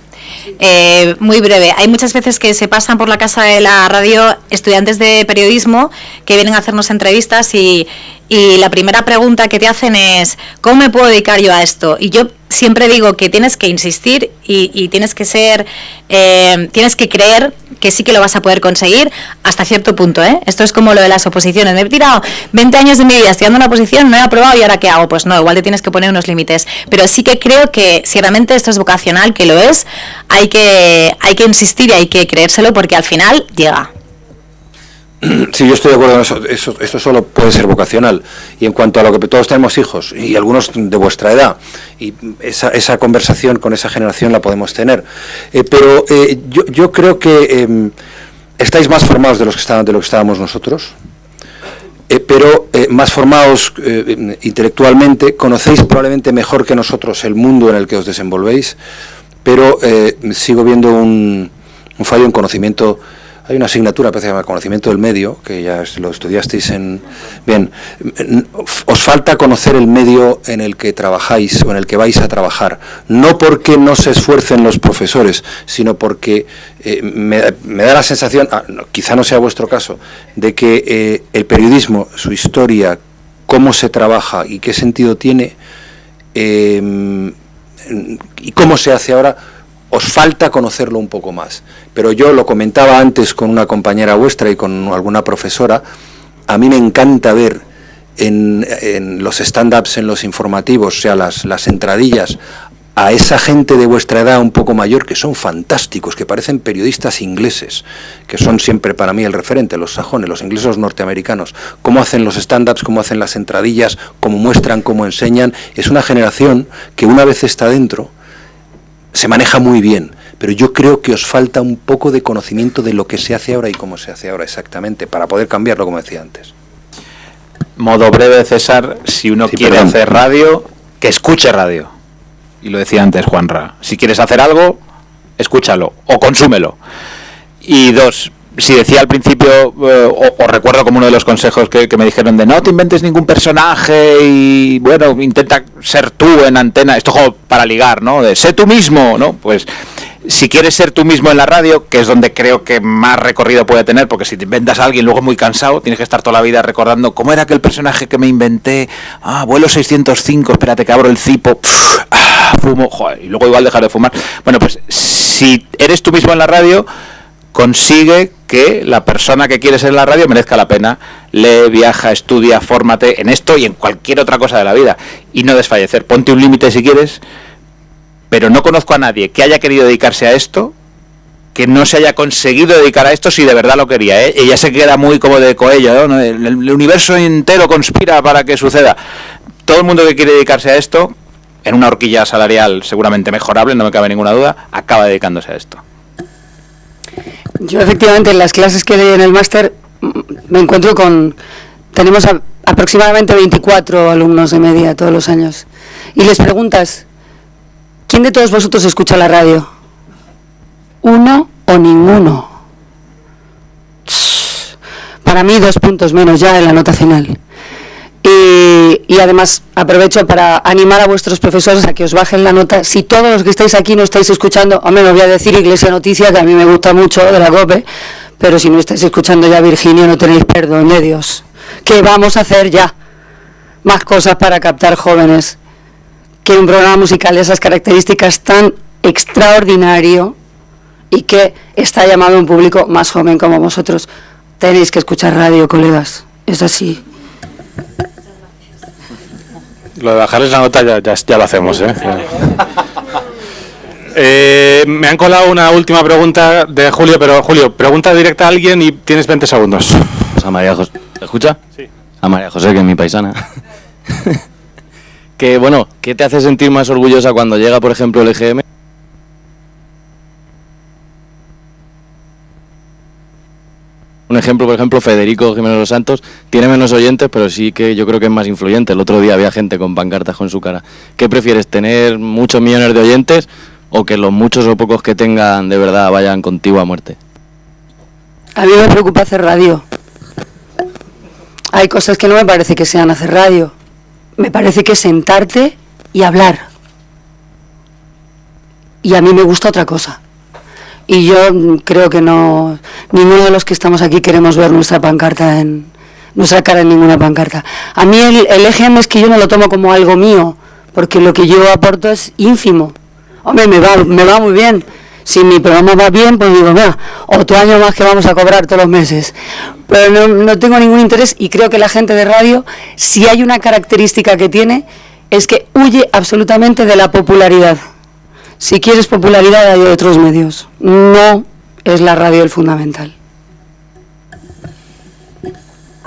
Eh, muy breve. Hay muchas veces que se pasan por la casa de la radio estudiantes de periodismo que vienen a hacernos entrevistas y, y la primera pregunta que te hacen es, ¿cómo me puedo dedicar yo a esto? Y yo siempre digo que tienes que insistir y, tienes que ser, eh, tienes que creer que sí que lo vas a poder conseguir hasta cierto punto. ¿eh? Esto es como lo de las oposiciones. Me he tirado 20 años de mi vida estudiando una oposición, no he aprobado y ahora qué hago. Pues no, igual te tienes que poner unos límites. Pero sí que creo que si realmente esto es vocacional, que lo es, hay que, hay que insistir y hay que creérselo porque al final llega.
Sí, yo estoy de acuerdo en eso. eso. Esto solo puede ser vocacional. Y en cuanto a lo que todos tenemos hijos, y algunos de vuestra edad, y esa, esa conversación con esa generación la podemos tener. Eh, pero eh, yo, yo, creo que em, estáis más formados de, los que estaban, de lo que estábamos nosotros. Eh, pero más formados intelectualmente, conocéis probablemente mejor que nosotros el mundo en el que os desenvolvéis, pero sigo viendo un fallo en conocimiento hay una asignatura que se llama Conocimiento del Medio, que ya lo estudiasteis en... Bien, os falta conocer el medio en el que trabajáis o en el que vais a trabajar. No porque no se esfuercen los profesores, sino porque eh, me, da la sensación, ah, quizá no sea vuestro caso, de que eh, el periodismo, su historia cómo se trabaja y qué sentido tiene em, y cómo se hace ahora, os falta conocerlo un poco más. Pero yo lo comentaba antes con una compañera vuestra y con alguna profesora, a mí me encanta ver en, los stand-ups, en los informativos, o sea, las, las entradillas, a esa gente de vuestra edad un poco mayor que son fantásticos, que parecen periodistas ingleses, que son siempre para mí el referente, los sajones, los ingleses norteamericanos, cómo hacen los stand-ups, cómo hacen las entradillas, cómo muestran, cómo enseñan, es una generación que una vez está dentro, se maneja muy bien, pero yo creo que os falta un poco de conocimiento de lo que se hace ahora y cómo se hace ahora exactamente, para poder cambiarlo, como decía antes.
Modo breve, César, si uno quiere hacer radio, que escuche radio y lo decía antes Juanra, si quieres hacer algo, escúchalo o consúmelo. Y dos, si decía al principio, eh, o, recuerdo como uno de los consejos que, me dijeron de no te inventes ningún personaje y bueno, intenta ser tú en antena, esto como para ligar, ¿no? De sé tú mismo, ¿no? Pues si quieres ser tú mismo en la radio, que es donde creo que más recorrido puede tener, porque si te inventas a alguien luego muy cansado, tienes que estar toda la vida recordando cómo era aquel personaje que me inventé, ah, vuelo 605, espérate que abro el cipo, ah, fumo, joder, y luego igual dejar de fumar. Bueno, pues si eres tú mismo en la radio, consigue que la persona que quieres en la radio merezca la pena. Lee, viaja, estudia, fórmate en esto y en cualquier otra cosa de la vida. Y no desfallecer. Ponte un límite si quieres pero no conozco a nadie que haya querido dedicarse a esto que no se haya conseguido dedicar a esto si de verdad lo quería. ¿eh? Ella se queda muy como de coello, ¿no? el, universo entero conspira para que suceda. Todo el mundo que quiere dedicarse a esto, en una horquilla salarial seguramente mejorable, no me cabe ninguna duda, acaba dedicándose a esto.
Yo efectivamente en las clases que doy en el máster mm, me encuentro con... Tenemos aproximadamente 24 alumnos de media todos los años. Y les preguntas, ¿Quién de todos vosotros escucha la radio? ¿Uno o ninguno? Para mí dos puntos menos ya en la nota final. Y, además aprovecho para animar a vuestros profesores a que os bajen la nota. Si todos los que estáis aquí no estáis escuchando, hombre, os voy a decir Iglesia Noticia, que a mí me gusta mucho de la COPE, pero si no estáis escuchando ya Virginia no tenéis perdón de Dios. ¿Qué vamos a hacer ya? Más cosas para captar jóvenes que un programa musical de esas características tan extraordinario y que está llamado a un público más joven como vosotros. Tenéis que escuchar radio, colegas. Es así.
Lo de bajarles la nota ya, ya, lo hacemos, ¿eh? ¿eh? Me han colado una última pregunta de Julio, pero Julio, pregunta directa a alguien y tienes 20 segundos.
a María José. ¿Escucha?
Sí.
A María José, que es mi paisana. que bueno, ¿qué te hace sentir más orgullosa cuando llega, por ejemplo, el EGM? Ejemplo, por ejemplo, Federico Jiménez Los Santos tiene menos oyentes, pero sí que yo creo que es más influyente. El otro día había gente con pancartas con su cara. ¿Qué prefieres, tener muchos millones de oyentes o que los muchos o pocos que tengan de verdad vayan contigo a muerte?
A mí me preocupa hacer radio. Hay cosas que no me parece que sean hacer radio me parece que sentarte y hablar. Y a mí me gusta otra cosa. Y yo creo que no, ninguno de los que estamos aquí queremos ver nuestra pancarta en, nuestra cara en ninguna pancarta. A mí el, el EGM es que yo no lo tomo como algo mío, porque lo que yo aporto es ínfimo. Hombre, me va, me va muy bien si mi programa va bien, pues digo, mira, otro año más que vamos a cobrar todos los meses. Pero no, tengo ningún interés y creo que la gente de radio, si hay una característica que tiene, es que huye absolutamente de la popularidad. Si quieres popularidad hay otros medios. No es la radio el fundamental.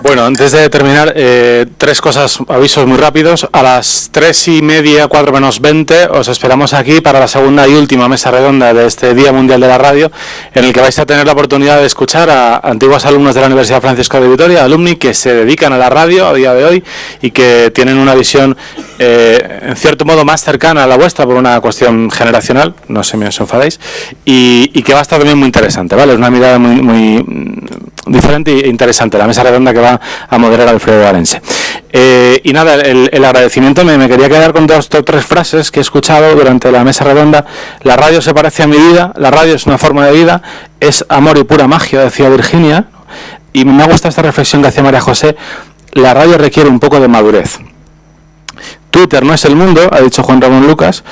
Bueno, antes de terminar, eh, tres cosas, avisos muy rápidos. A las tres y media, cuatro menos veinte, os esperamos aquí para la segunda y última mesa redonda de este Día Mundial de la Radio, en el que vais a tener la oportunidad de escuchar a antiguos alumnos de la Universidad Francisco de Vitoria, alumni que se dedican a la radio a día de hoy y que tienen una visión, eh, en cierto modo, más cercana a la vuestra por una cuestión generacional, no sé me os enfadéis, y, y que va a estar también muy interesante, ¿vale? Es una mirada muy, muy diferente e interesante, la mesa redonda que va a moderar Alfredo Valense. Eh, y nada, el, agradecimiento me, quería quedar con dos o tres frases que he escuchado durante la mesa redonda. La radio se parece a mi vida, la radio es una forma de vida, es amor y pura magia, decía Virginia. Y me ha gustado esta reflexión que hacía María José, la radio requiere un poco de madurez. Twitter no es el mundo, ha dicho Juan Ramón Lucas,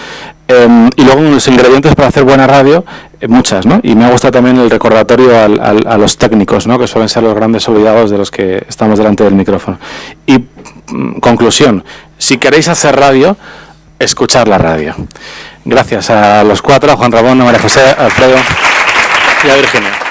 em, y luego los ingredientes para hacer buena radio, eh, muchas, ¿no? Y me ha gustado también el recordatorio a los técnicos, ¿no? Que suelen ser los grandes olvidados de los que estamos delante del micrófono. Y mm, conclusión, si queréis hacer radio, escuchar la radio. Gracias a los cuatro, a Juan Ramón, a María José, a Alfredo y a Virginia.